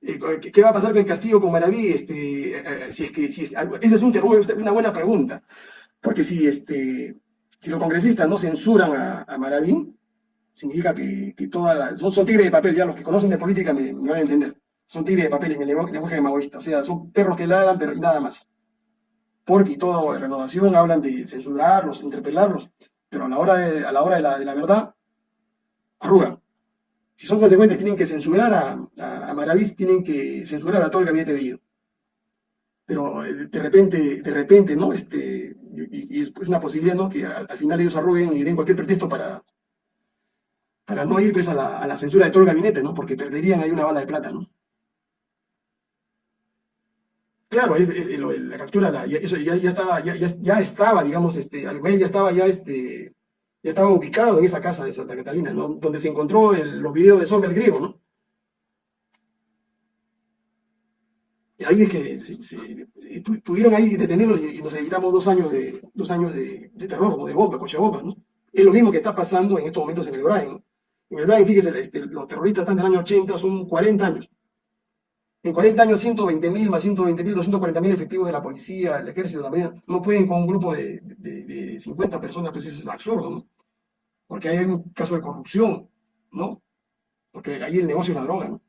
A: ¿Qué va a pasar con el castigo con Maraví? Este, eh, si es que, si es, esa es un, una buena pregunta, porque si, este, si los congresistas no censuran a, a Maraví, significa que, que todas son, son, tigres de papel, ya los que conocen de política me, van a entender, son tigres de papel en el lenguaje maoísta, o sea, son perros que ladran, pero nada más. Porque toda renovación hablan de censurarlos, interpelarlos, pero a la hora de, a la, hora de la, de la verdad, arrugan si son consecuentes, tienen que censurar a, a, Maravis, tienen que censurar a todo el gabinete Bellido. Pero eh, de repente, de repente, ¿no? Este, y, es una posibilidad, ¿no? Que al, al, final ellos arruguen y den cualquier pretexto para, para no ir pues, a, la, a la censura de todo el gabinete, ¿no? Porque perderían ahí una bala de plata, ¿no? Claro, el, el, la captura, ya, eso ya, estaba, ya, estaba, digamos, este, ya estaba ya este, ya estaba ubicado en esa casa de Santa Catalina, donde se encontró los videos de Sombra el griego, ¿no? Y ahí es que se, se, pudieron ahí detenerlos y, nos evitamos dos años de, dos años de, terror, ¿no? de bomba, coche bomba, ¿no? Es lo mismo que está pasando en estos momentos en el Brain, ¿no? En el Brain, fíjese, este, los terroristas están del año 80, son 40 años. En 40 años, 120 mil más 120 mil, 240 mil efectivos de la policía, el ejército, la marina, no pueden con un grupo de, de, de 50 personas, pues eso es absurdo, ¿no? Porque hay un caso de corrupción, ¿no? Porque ahí el negocio es la droga, ¿no?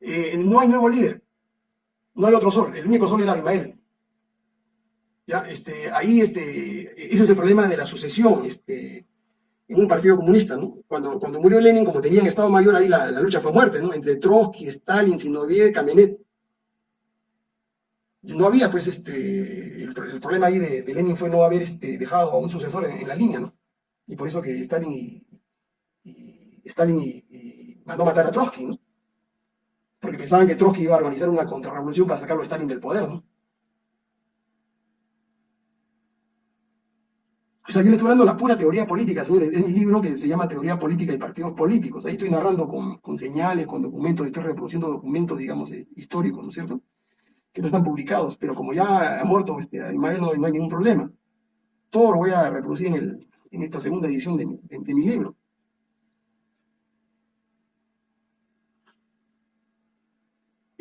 A: Eh, no hay nuevo líder, no hay otro sol, el único sol era Ismael. ¿Ya? Este, ahí este, ese es el problema de la sucesión este, en un partido comunista. ¿no? Cuando, cuando murió Lenin, como tenían Estado Mayor, ahí la, la lucha fue muerte, ¿no? entre Trotsky, Stalin, Zinoviev, Kamenet. No había, pues, este, el, problema ahí de, Lenin fue no haber este, dejado a un sucesor en, la línea, ¿no? Y por eso que Stalin y, y Stalin y, y mandó matar a Trotsky, ¿no? Porque pensaban que Trotsky iba a organizar una contrarrevolución para sacarlo a Stalin del poder, ¿no? O sea, yo le estoy de la pura teoría política, señores. Es mi libro que se llama Teoría Política y Partidos Políticos. Ahí estoy narrando con, con señales, con documentos, estoy reproduciendo documentos, digamos, eh, históricos, ¿no es cierto? Que no están publicados, pero como ya ha muerto este, Ismael, no, no, hay ningún problema. Todo lo voy a reproducir en, el, en esta segunda edición de, de, de mi libro.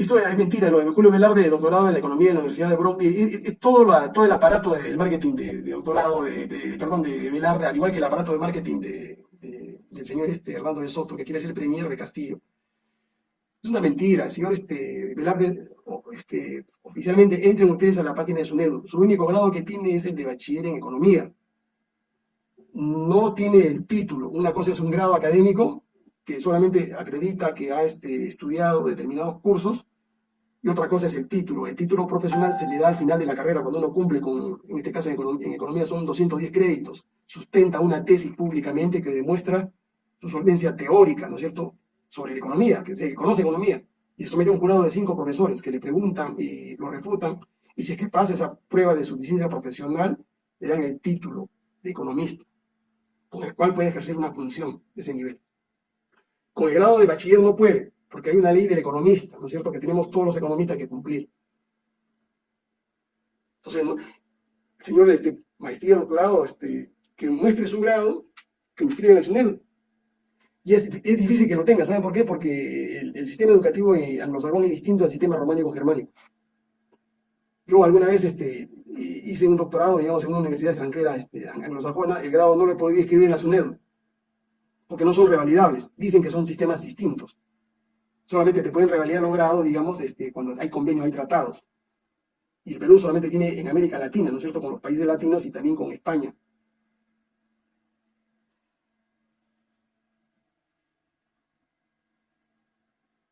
A: Esto es mentira, lo de Julio Velarde, doctorado en la economía de la Universidad de Bromley, todo, todo, el aparato del marketing de, doctorado, de, perdón, de Velarde, al igual que el aparato de marketing del señor este, Hernando de Soto, que quiere ser premier de Castillo. Es una mentira, el señor este, Velarde, este, oficialmente entren ustedes a la página de SUNEDU. Su único grado que tiene es el de bachiller en economía. No tiene el título. Una cosa es un grado académico que solamente acredita que ha este, estudiado determinados cursos, y otra cosa es el título. El título profesional se le da al final de la carrera cuando uno cumple con, en este caso en economía, son 210 créditos, sustenta una tesis públicamente que demuestra su solvencia teórica, ¿no es cierto?, sobre la economía, que se conoce economía, y se somete a un jurado de cinco profesores que le preguntan y lo refutan, y si es que pasa esa prueba de suficiencia profesional, le dan el título de economista, con el cual puede ejercer una función de ese nivel. Con el grado de bachiller no puede, porque hay una ley del economista, ¿no es cierto?, que tenemos todos los economistas que cumplir. Entonces, ¿no? el señor este, maestría, doctorado, este, que muestre su grado, que inscribe en el SUNED. Y es, difícil que lo tenga, ¿saben por qué? Porque el, sistema educativo anglosajón es distinto al sistema románico-germánico. Yo alguna vez este, hice un doctorado, digamos, en una universidad extranjera este, anglosajona, el grado no lo podido escribir en la SUNED, porque no son revalidables, dicen que son sistemas distintos. Solamente te pueden revalidar los grados, digamos, este, cuando hay convenios, hay tratados. Y el Perú solamente tiene en América Latina, ¿no es cierto?, con los países latinos y también con España.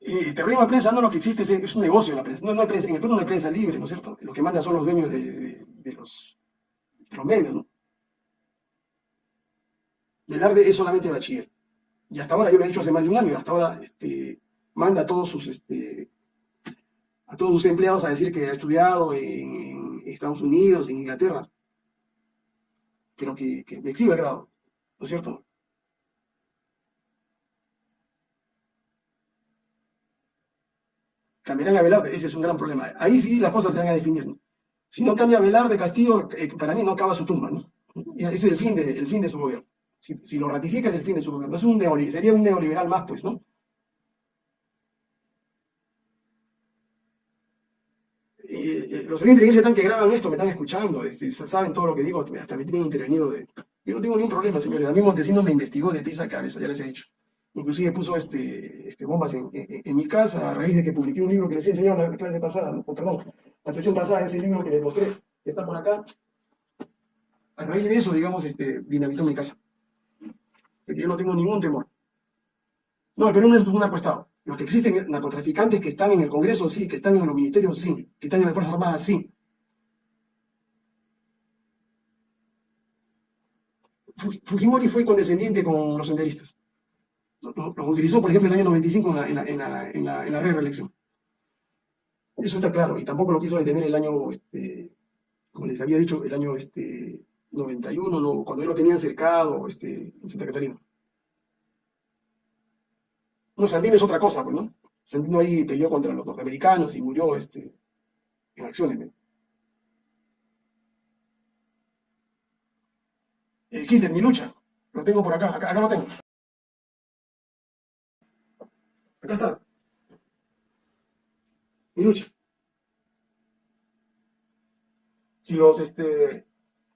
A: el terrorismo de prensa no lo que existe es, un negocio la prensa. En el Perú no hay prensa libre, ¿no es cierto? Lo que mandan son los dueños de, los, los, medios, ¿no? Velarde es solamente bachiller. Y hasta ahora, yo lo he dicho hace más de un año, hasta ahora este, manda a todos sus este, a todos sus empleados a decir que ha estudiado en, Estados Unidos, en Inglaterra, pero que, que me exhibe el grado, ¿no es cierto? cambiarán a Velar, ese es un gran problema. Ahí sí las cosas se van a definir. Si no cambia Velar de Castillo, eh, para mí no acaba su tumba. ¿no? Ese es el fin de, el fin de su gobierno. Si, lo ratifica es el fin de su gobierno. Es sería un neoliberal más, pues, ¿no? Eh, los señores de inteligencia están que graban esto me están escuchando, este, saben todo lo que digo, hasta me tienen intervenido. De... Yo no tengo ningún problema, señores. A mí Montesinos me investigó de pieza a cabeza, ya les he dicho inclusive puso este, este bombas en, mi casa a raíz de que publiqué un libro que les he enseñado en la clase pasada, perdón, la sesión pasada, ese libro que les mostré, que está por acá. A raíz de eso, digamos, este, dinamitó mi casa. Yo no tengo ningún temor. No, el Perú no es un narcoestado. Los que existen narcotraficantes que están en el Congreso, sí, que están en los ministerios, sí, que están en las Fuerzas Armadas, sí. Fujimori fue condescendiente con los senderistas lo, utilizó, por ejemplo, en el año 95 en la, en la, en la, en la, en la reelección. Eso está claro, y tampoco lo quiso detener el año, este, como les había dicho, el año este, 91, no, cuando él lo tenían cercado este, en Santa Catarina. No, Sandino es otra cosa, pues, ¿no? Sandino ahí peleó contra los norteamericanos y murió este, en acciones. Eh, Hitler, mi lucha, lo tengo por acá, acá, acá lo tengo. Acá está. Mi lucha. Si los, este,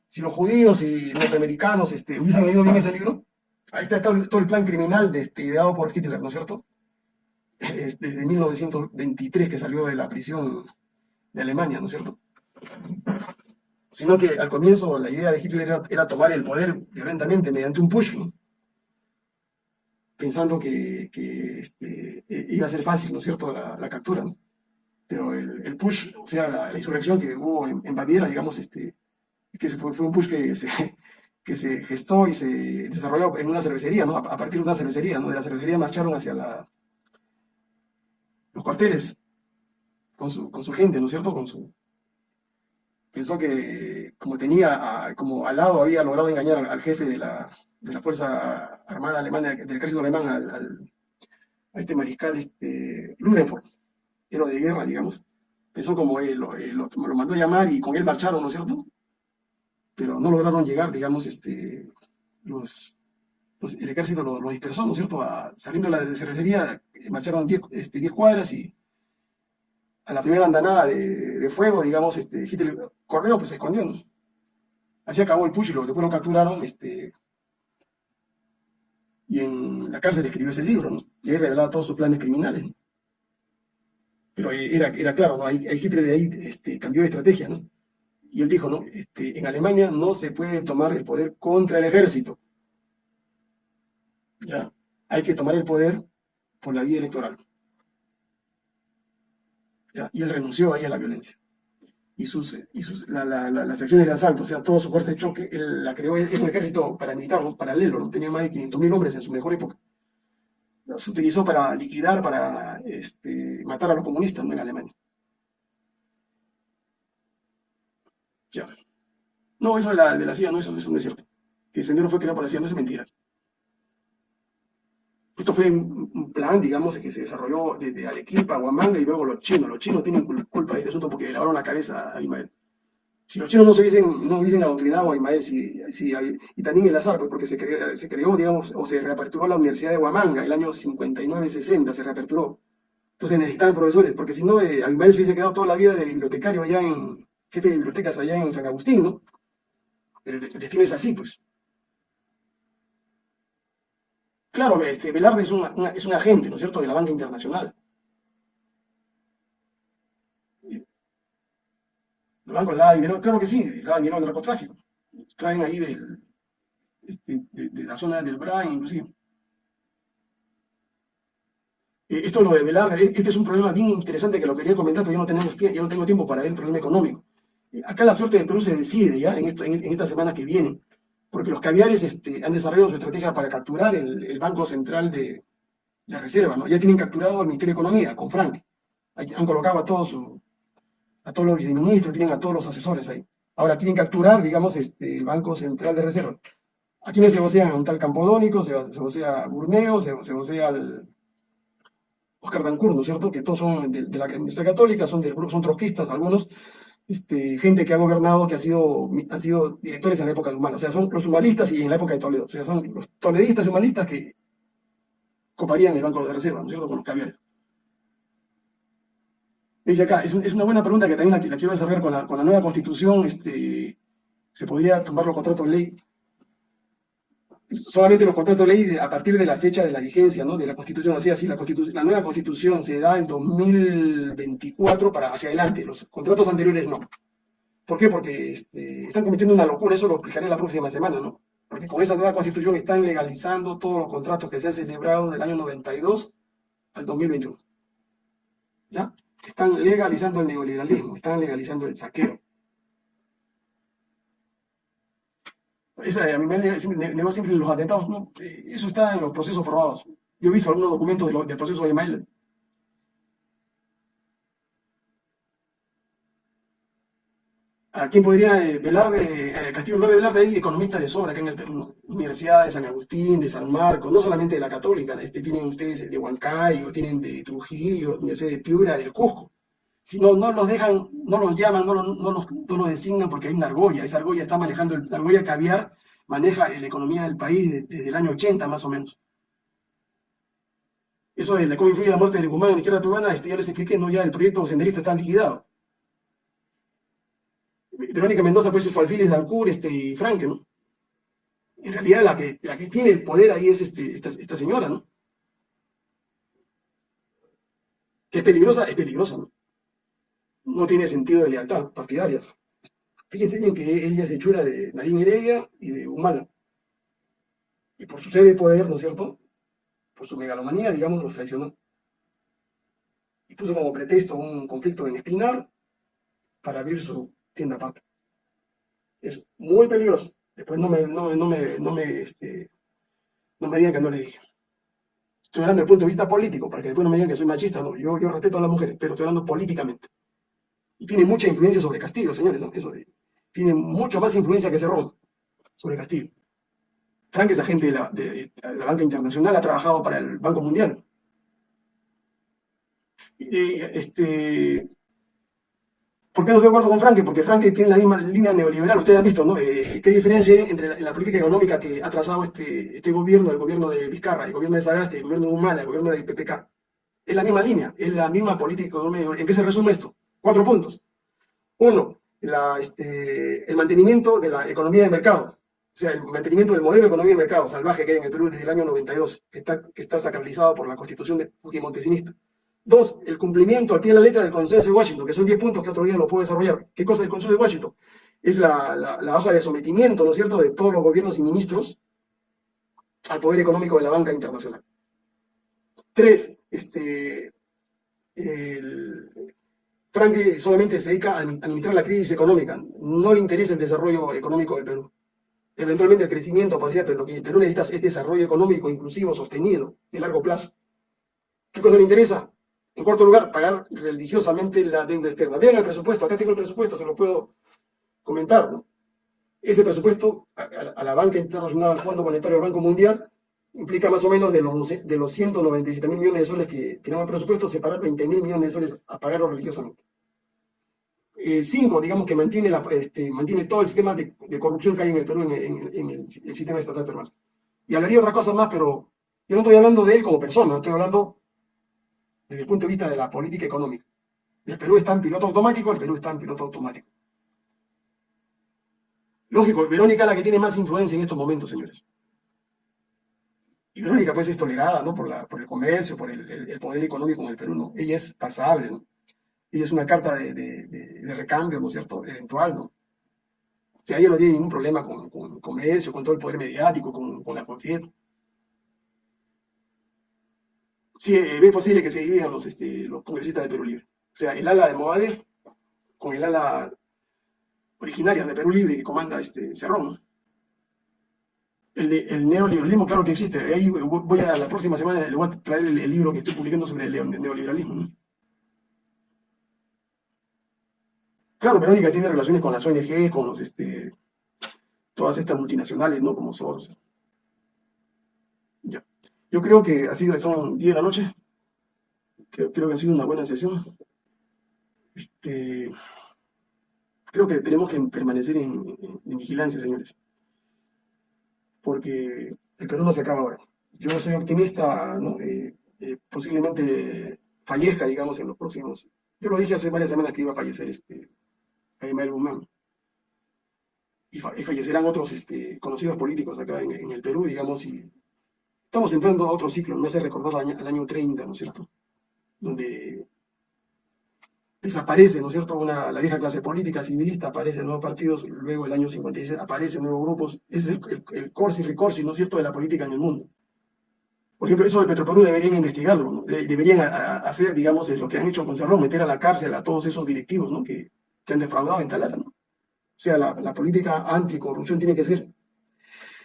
A: si los judíos y norteamericanos este, hubiesen leído bien ese libro, ahí está todo, el plan criminal de, este, ideado por Hitler, ¿no es cierto? desde 1923 que salió de la prisión de Alemania, ¿no es cierto? Sino que al comienzo la idea de Hitler era, tomar el poder violentamente mediante un push, ¿no? pensando que, este, e, iba a ser fácil, ¿no es cierto?, la, captura, ¿no? Pero el, push, o sea, la, insurrección que hubo en, Baviera, digamos, este, que fue, fue un push que se, que se gestó y se desarrolló en una cervecería, ¿no? A, partir de una cervecería, ¿no? De la cervecería marcharon hacia los cuarteles con su, gente, ¿no es cierto? Con su, pensó que como tenía, como al lado había logrado engañar al jefe de la, de la Fuerza Armada Alemana, del ejército alemán, al, a este mariscal este, Ludenford, héroe de guerra, digamos. Pensó como él, lo, lo, mandó a llamar y con él marcharon, ¿no es cierto? Pero no lograron llegar, digamos, este, los, el ejército lo, dispersó, ¿no es cierto? saliendo de la cervecería, marcharon 10 este, cuadras y a la primera andanada de, fuego, digamos, este, Hitler corrió, pues se escondió, ¿no? Así acabó el push y lo, después lo capturaron, este, y en la cárcel escribió ese libro, ¿no? Y ahí revelaba todos sus planes criminales. Pero era, era claro, ¿no? Ahí, Hitler de ahí este, cambió de estrategia, ¿no? Y él dijo, ¿no? Este, en Alemania no se puede tomar el poder contra el ejército. ¿Ya? Hay que tomar el poder por la vía electoral. ¿Ya? Y él renunció ahí a la violencia y sus, y sus las acciones de asalto, o sea, toda su fuerza de choque, él la creó, es un ejército paramilitar, paralelo, ¿no? tenía más de 500.000 hombres en su mejor época. Se utilizó para liquidar, para este, matar a los comunistas ¿no? en Alemania. Ya. No, eso de la, de la CIA, no, eso, eso no es cierto. Que el sendero fue creado por la CIA, no es mentira. Esto fue un plan, digamos, que se desarrolló desde Arequipa, Huamanga y luego los chinos. Los chinos tienen culpa de este asunto porque le lavaron la cabeza a Ismael. Si los chinos no se hubiesen, no hubiesen adoctrinado a Ismael, si, y también el azar, pues porque se creó, se creó, digamos, o se reaperturó la Universidad de Huamanga el año 59-60, se reaperturó. Entonces necesitaban profesores, porque si no, eh, Ismael se hubiese quedado toda la vida de bibliotecario allá en, jefe de bibliotecas allá en San Agustín, ¿no? el, destino es así, pues. Claro, este, Velarde es, es un agente, ¿no es cierto?, de la banca internacional. Los bancos dan dinero, claro que sí, dan dinero del narcotráfico. Traen ahí del, este, de, la zona del Brain, inclusive. Eh, esto lo de Velarde, este es un problema bien interesante que lo quería comentar, pero yo no, tenemos, yo no tengo tiempo para ver el problema económico. Acá la suerte de Perú se decide ya en, esto, en, esta semana que viene, porque los caviares este, han desarrollado su estrategia para capturar el, Banco Central de, de Reserva, ¿no? Ya tienen capturado al Ministerio de Economía, con Frank. Han colocado a todos, a los viceministros, tienen a todos los asesores ahí. Ahora quieren capturar, digamos, este, el Banco Central de Reserva. ¿A quiénes se vocea? un tal Campodónico, se, se vocea Burneo, se, se vocea al Oscar Dancur, ¿no es cierto? Que todos son de, la Universidad Católica, son del son troquistas algunos, este, gente que ha gobernado, que ha sido, han sido directores en la época de Humala. O sea, son los humanistas y en la época de Toledo. O sea, son los toledistas y humanistas que coparían el Banco de Reserva, ¿no es cierto?, con los caviares. Dice acá, es, una buena pregunta que también la, quiero desarrollar con la, con la, nueva constitución. Este, ¿Se podría tomar los contratos de ley solamente los contratos de ley a partir de la fecha de la vigencia ¿no? de la Constitución. Así, la, la nueva Constitución se da en 2024 para hacia adelante, los contratos anteriores no. ¿Por qué? Porque este, están cometiendo una locura, eso lo explicaré la próxima semana, ¿no? Porque con esa nueva Constitución están legalizando todos los contratos que se han celebrado del año 92 al 2021. ¿Ya? Están legalizando el neoliberalismo, están legalizando el saqueo. Esa, a me negó siempre los atentados, eh, eso está en los procesos probados. Yo he visto algunos documentos del proceso de Mail. ¿A quién podría eh, velar de eh, Castillo Verde velar de ahí? Economistas de sobra acá en el Perú, Universidad de San Agustín, de San Marcos, no solamente de la Católica, este, tienen ustedes de Huancayo, tienen de Trujillo, Universidad de Piura, del Cusco. Si no, no los dejan, no los llaman, no, los, no, los, no los designan porque hay una argolla. Esa argolla está manejando, la argolla caviar maneja la economía del país desde, el año 80 más o menos. Eso de cómo influye la muerte de Guzmán en la izquierda peruana, este, ya les expliqué, no, ya el proyecto senderista está liquidado. Verónica Mendoza pues fue alfiles de Ancur este, y Franke, ¿no? En realidad la que, la que tiene el poder ahí es este, esta, esta señora, ¿no? Que es peligrosa, es peligrosa, ¿no? No tiene sentido de lealtad partidaria. Fíjense en que ella se hechura de Nadine Heredia y de Humala. Y por su sede de poder, ¿no es cierto? Por su megalomanía, digamos, los traicionó. Y puso como pretexto un conflicto en Espinar para abrir su tienda aparte. Es muy peligroso. Después no me, no, me, no me, este, no me digan que no le dije. Estoy hablando desde el punto de vista político, para que después no me digan que soy machista. No, yo, yo respeto a las mujeres, pero estoy hablando políticamente. Y tiene mucha influencia sobre Castillo, señores. Eso tiene mucho más influencia que Cerrón sobre Castillo. Frank es agente de la, banca internacional, ha trabajado para el Banco Mundial. Y, este, ¿Por qué no estoy de acuerdo con Frank? Porque Frank tiene la misma línea neoliberal. Ustedes han visto, ¿no? Eh, ¿Qué diferencia hay entre la, política económica que ha trazado este, este gobierno, el gobierno de Vizcarra, el gobierno de Sagasti, el gobierno de Humala, el gobierno de PPK? Es la misma línea, es la misma política económica. ¿En qué se resume esto? Cuatro puntos. Uno, este, el mantenimiento de la economía de mercado, o sea, el mantenimiento del modelo de economía de mercado salvaje que hay en el Perú desde el año 92, que está, que está sacralizado por la constitución de Fujimontesista. Dos, el cumplimiento al pie de la letra del consenso de Washington, que son 10 puntos que otro día lo puedo desarrollar. ¿Qué cosa es el consenso de Washington? Es la, la, hoja de sometimiento, ¿no es cierto?, de todos los gobiernos y ministros al poder económico de la banca internacional. Tres, este, el, Frank solamente se dedica a administrar la crisis económica, no le interesa el desarrollo económico del Perú. Eventualmente el crecimiento podría, pero lo que Perú necesita es desarrollo económico inclusivo, sostenido, de largo plazo. ¿Qué cosa le interesa? En cuarto lugar, pagar religiosamente la deuda externa. Vean el presupuesto, acá tengo el presupuesto, se lo puedo comentar. Ese presupuesto a, la banca internacional, al Fondo Monetario del Banco Mundial, implica más o menos de los, de los 197 mil millones de soles que tenemos el presupuesto, separar 20 mil millones de soles a pagarlo religiosamente. Eh, cinco, digamos que este, mantiene todo el sistema de, corrupción que hay en el Perú, en, el, sistema estatal peruano. Y hablaría otra cosa más, pero yo no estoy hablando de él como persona, estoy hablando desde el punto de vista de la política económica. El Perú está en piloto automático, el Perú está en piloto automático. Lógico, Verónica es la que tiene más influencia en estos momentos, señores. Y Verónica pues es tolerada, ¿no? Por, el comercio, por el, poder económico en el Perú, ¿no? Ella es pasable, ¿no? Ella es una carta de, de, recambio, ¿no es cierto? Eventual, ¿no? O sea, ella no tiene ningún problema con, con el comercio, con todo el poder mediático, con, con la confianza. Sí, es eh, posible que se dividan los, este, los congresistas de Perú Libre. O sea, el ala de Movades con el ala originaria de Perú Libre que comanda este Cerrón el, el, neoliberalismo, claro que existe. Ahí voy a la próxima semana, le voy a traer el, libro que estoy publicando sobre el neoliberalismo. Claro, Verónica tiene relaciones con las ONG, con los, este, todas estas multinacionales, ¿no? Como Soros. Ya. Yo creo que sido, son 10 de la noche. Creo, que ha sido una buena sesión. Este, creo que tenemos que permanecer en vigilancia, señores porque el Perú no se acaba ahora. Yo soy optimista, eh, eh, posiblemente fallezca, digamos, en los próximos. Yo lo dije hace varias semanas que iba a fallecer este Jaime Guzmán. Y, fallecerán otros este, conocidos políticos acá en, el Perú, digamos, y estamos entrando a otro ciclo, me hace recordar al año, al año 30, ¿no es cierto? Donde desaparece, ¿no es cierto?, Una, la vieja clase política civilista, aparecen nuevos partidos, luego el año 56 aparecen nuevos grupos, ese es el, el, corsi ricorsi, ¿no es cierto?, de la política en el mundo. Por ejemplo, eso de Petroperú deberían investigarlo, deberían hacer, digamos, lo que han hecho con Cerrón, meter a la cárcel a todos esos directivos, ¿no?, que, que han defraudado en Talara, ¿no? O sea, la, la política anticorrupción tiene que ser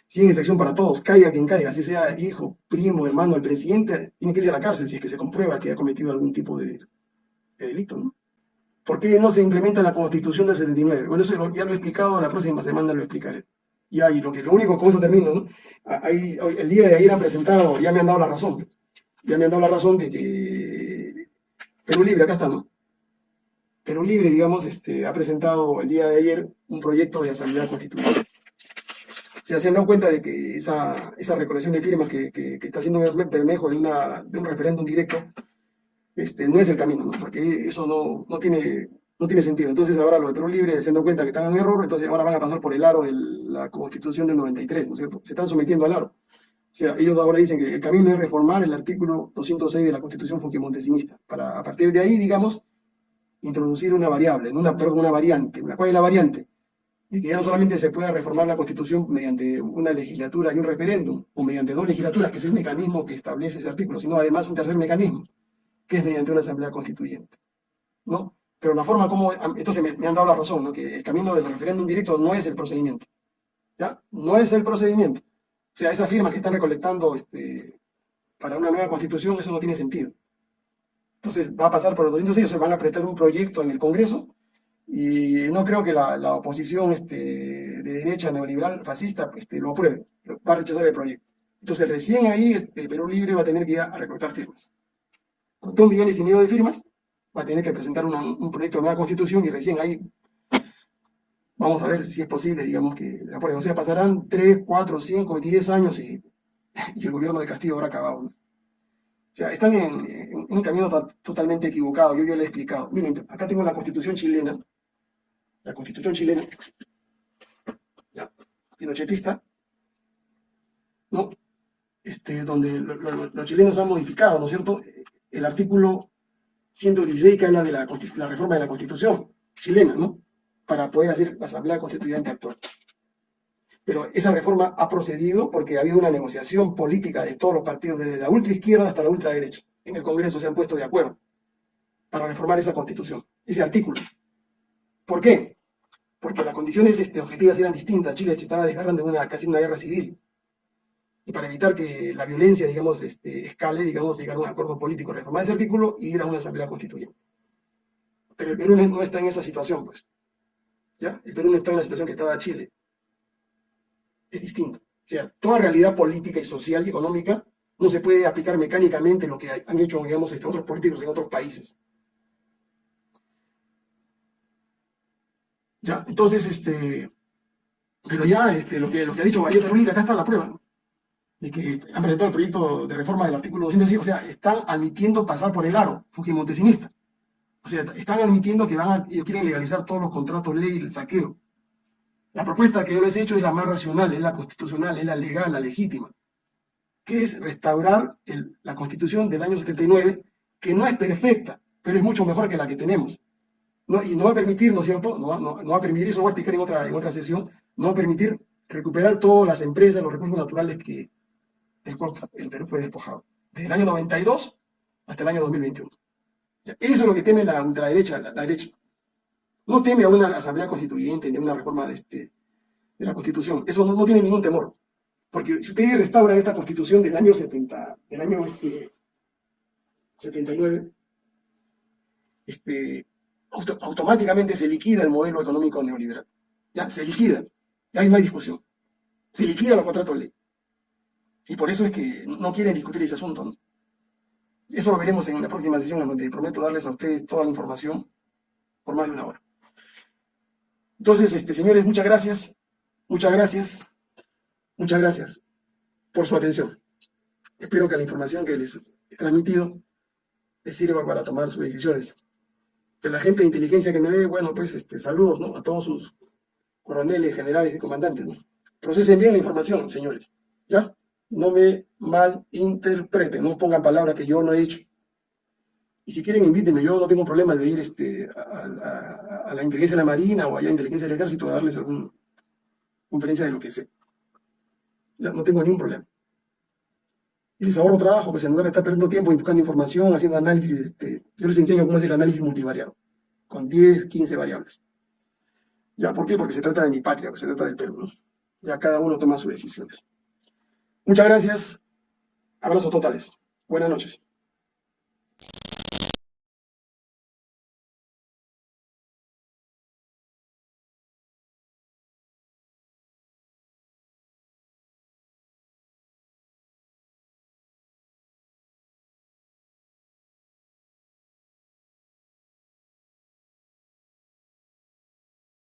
A: sin excepción para todos, caiga quien caiga, así sea hijo, primo, hermano del presidente, tiene que ir a la cárcel si es que se comprueba que ha cometido algún tipo de, de delito, ¿no? ¿Por qué no se implementa la Constitución del 79? Bueno, eso ya lo he explicado, la próxima semana lo explicaré. Y ahí lo que lo único, con eso termino, ¿no? Ahí, el día de ayer han presentado, ya me han dado la razón, ya me han dado la razón de que Perú Libre, acá está, ¿no? Perú Libre, digamos, este, ha presentado el día de ayer un proyecto de asamblea constitucional. Se han dado cuenta de que esa, esa recolección de firmas que, que, está haciendo Bermejo de, una, de un referéndum directo este, no es el camino, ¿no? porque eso no, no, tiene, no tiene sentido. Entonces ahora los de Perú Libre se dan cuenta que están en error, entonces ahora van a pasar por el aro de la Constitución del 93, ¿no es cierto? Se están sometiendo al aro. O sea, ellos ahora dicen que el camino es reformar el artículo 206 de la Constitución Fujimontesista, para a partir de ahí, digamos, introducir una variable, una, perdón, una variante. ¿Cuál es la variante? Y que ya no solamente se pueda reformar la Constitución mediante una legislatura y un referéndum, o mediante dos legislaturas, que es el mecanismo que establece ese artículo, sino además un tercer mecanismo, que es mediante una asamblea constituyente. ¿no? Pero la forma como, entonces me, han dado la razón, ¿no? que el camino del referéndum directo no es el procedimiento. ¿ya? No es el procedimiento. O sea, esas firmas que están recolectando este, para una nueva constitución, eso no tiene sentido. Entonces va a pasar por los 206, se van a apretar un proyecto en el Congreso y no creo que la, oposición este, de derecha neoliberal fascista este, lo apruebe, va a rechazar el proyecto. Entonces recién ahí este, Perú Libre va a tener que ir a recolectar firmas con dos millones y medio de firmas, va a tener que presentar un proyecto de nueva constitución y recién ahí vamos a ver si es posible, digamos, que la O sea, pasarán 3, 4, 5, 10 años y, el gobierno de Castillo habrá acabado. O sea, están en, un camino totalmente equivocado, yo ya lo he explicado. Miren, acá tengo la constitución chilena, la constitución chilena, ya, pinochetista, ¿no? Este, donde los chilenos han modificado, ¿no es cierto?, el artículo 116 que habla de la, reforma de la Constitución chilena, ¿no? Para poder hacer la Asamblea Constituyente actual. Pero esa reforma ha procedido porque ha habido una negociación política de todos los partidos, desde la ultraizquierda hasta la ultraderecha. En el Congreso se han puesto de acuerdo para reformar esa Constitución, ese artículo. ¿Por qué? Porque las condiciones este, objetivas eran distintas. Chile se estaba desgarrando de una, casi una guerra civil y para evitar que la violencia, digamos, este, escale, digamos, llegar a un acuerdo político, reformar ese artículo y ir a una asamblea constituyente. Pero el Perú no está en esa situación, pues. ¿Ya? El Perú no está en la situación que estaba Chile. Es distinto. O sea, toda realidad política y social y económica no se puede aplicar mecánicamente lo que han hecho, digamos, este, otros políticos en otros países. ¿Ya? Entonces, este, pero ya este, lo, que, lo que ha dicho Valletta Rulli, acá está la prueba de que han presentado el proyecto de reforma del artículo 205, o sea, están admitiendo pasar por el aro fujimontesinista. O sea, están admitiendo que van a, ellos quieren legalizar todos los contratos ley, el saqueo. La propuesta que yo les he hecho es la más racional, es la constitucional, es la legal, la legítima, que es restaurar la constitución del año 79, que no es perfecta, pero es mucho mejor que la que tenemos. Y no va a permitir, ¿no es cierto? No, no, va a permitir, eso lo voy a explicar en otra, en otra sesión, no va a permitir recuperar todas las empresas, los recursos naturales que el, el Perú fue despojado. Desde el año 92 hasta el año 2021. Eso es lo que teme la, derecha, la, derecha. No teme a una asamblea constituyente ni a una reforma de, este, de la constitución. Eso no, no, tiene ningún temor. Porque si ustedes restauran esta constitución del año 70, del año este, 79, este, auto, automáticamente se liquida el modelo económico neoliberal. Ya, se liquida. Ya no hay discusión. Se liquida los contratos de ley. Y por eso es que no quieren discutir ese asunto. Eso lo veremos en la próxima sesión, en donde prometo darles a ustedes toda la información por más de una hora. Entonces, este, señores, muchas gracias, muchas gracias, muchas gracias por su atención. Espero que la información que les he transmitido les sirva para tomar sus decisiones. Que la gente de inteligencia que me ve, bueno, pues este, saludos ¿no? a todos sus coroneles, generales y comandantes. ¿no? Procesen bien la información, señores. ¿Ya? no me malinterpreten, no pongan palabras que yo no he dicho. Y si quieren, invítenme, yo no tengo problema de ir este, a, la inteligencia de la Marina o allá a inteligencia del Ejército a darles alguna conferencia de lo que sé. Ya, no tengo ningún problema. Y les ahorro trabajo, pues en lugar de estar perdiendo tiempo buscando información, haciendo análisis, este, yo les enseño cómo hacer el análisis multivariado, con 10, 15 variables. ¿Ya? ¿Por qué? Porque se trata de mi patria, se trata del Perú. Ya cada uno toma sus decisiones. Muchas gracias. Abrazos totales. Buenas noches.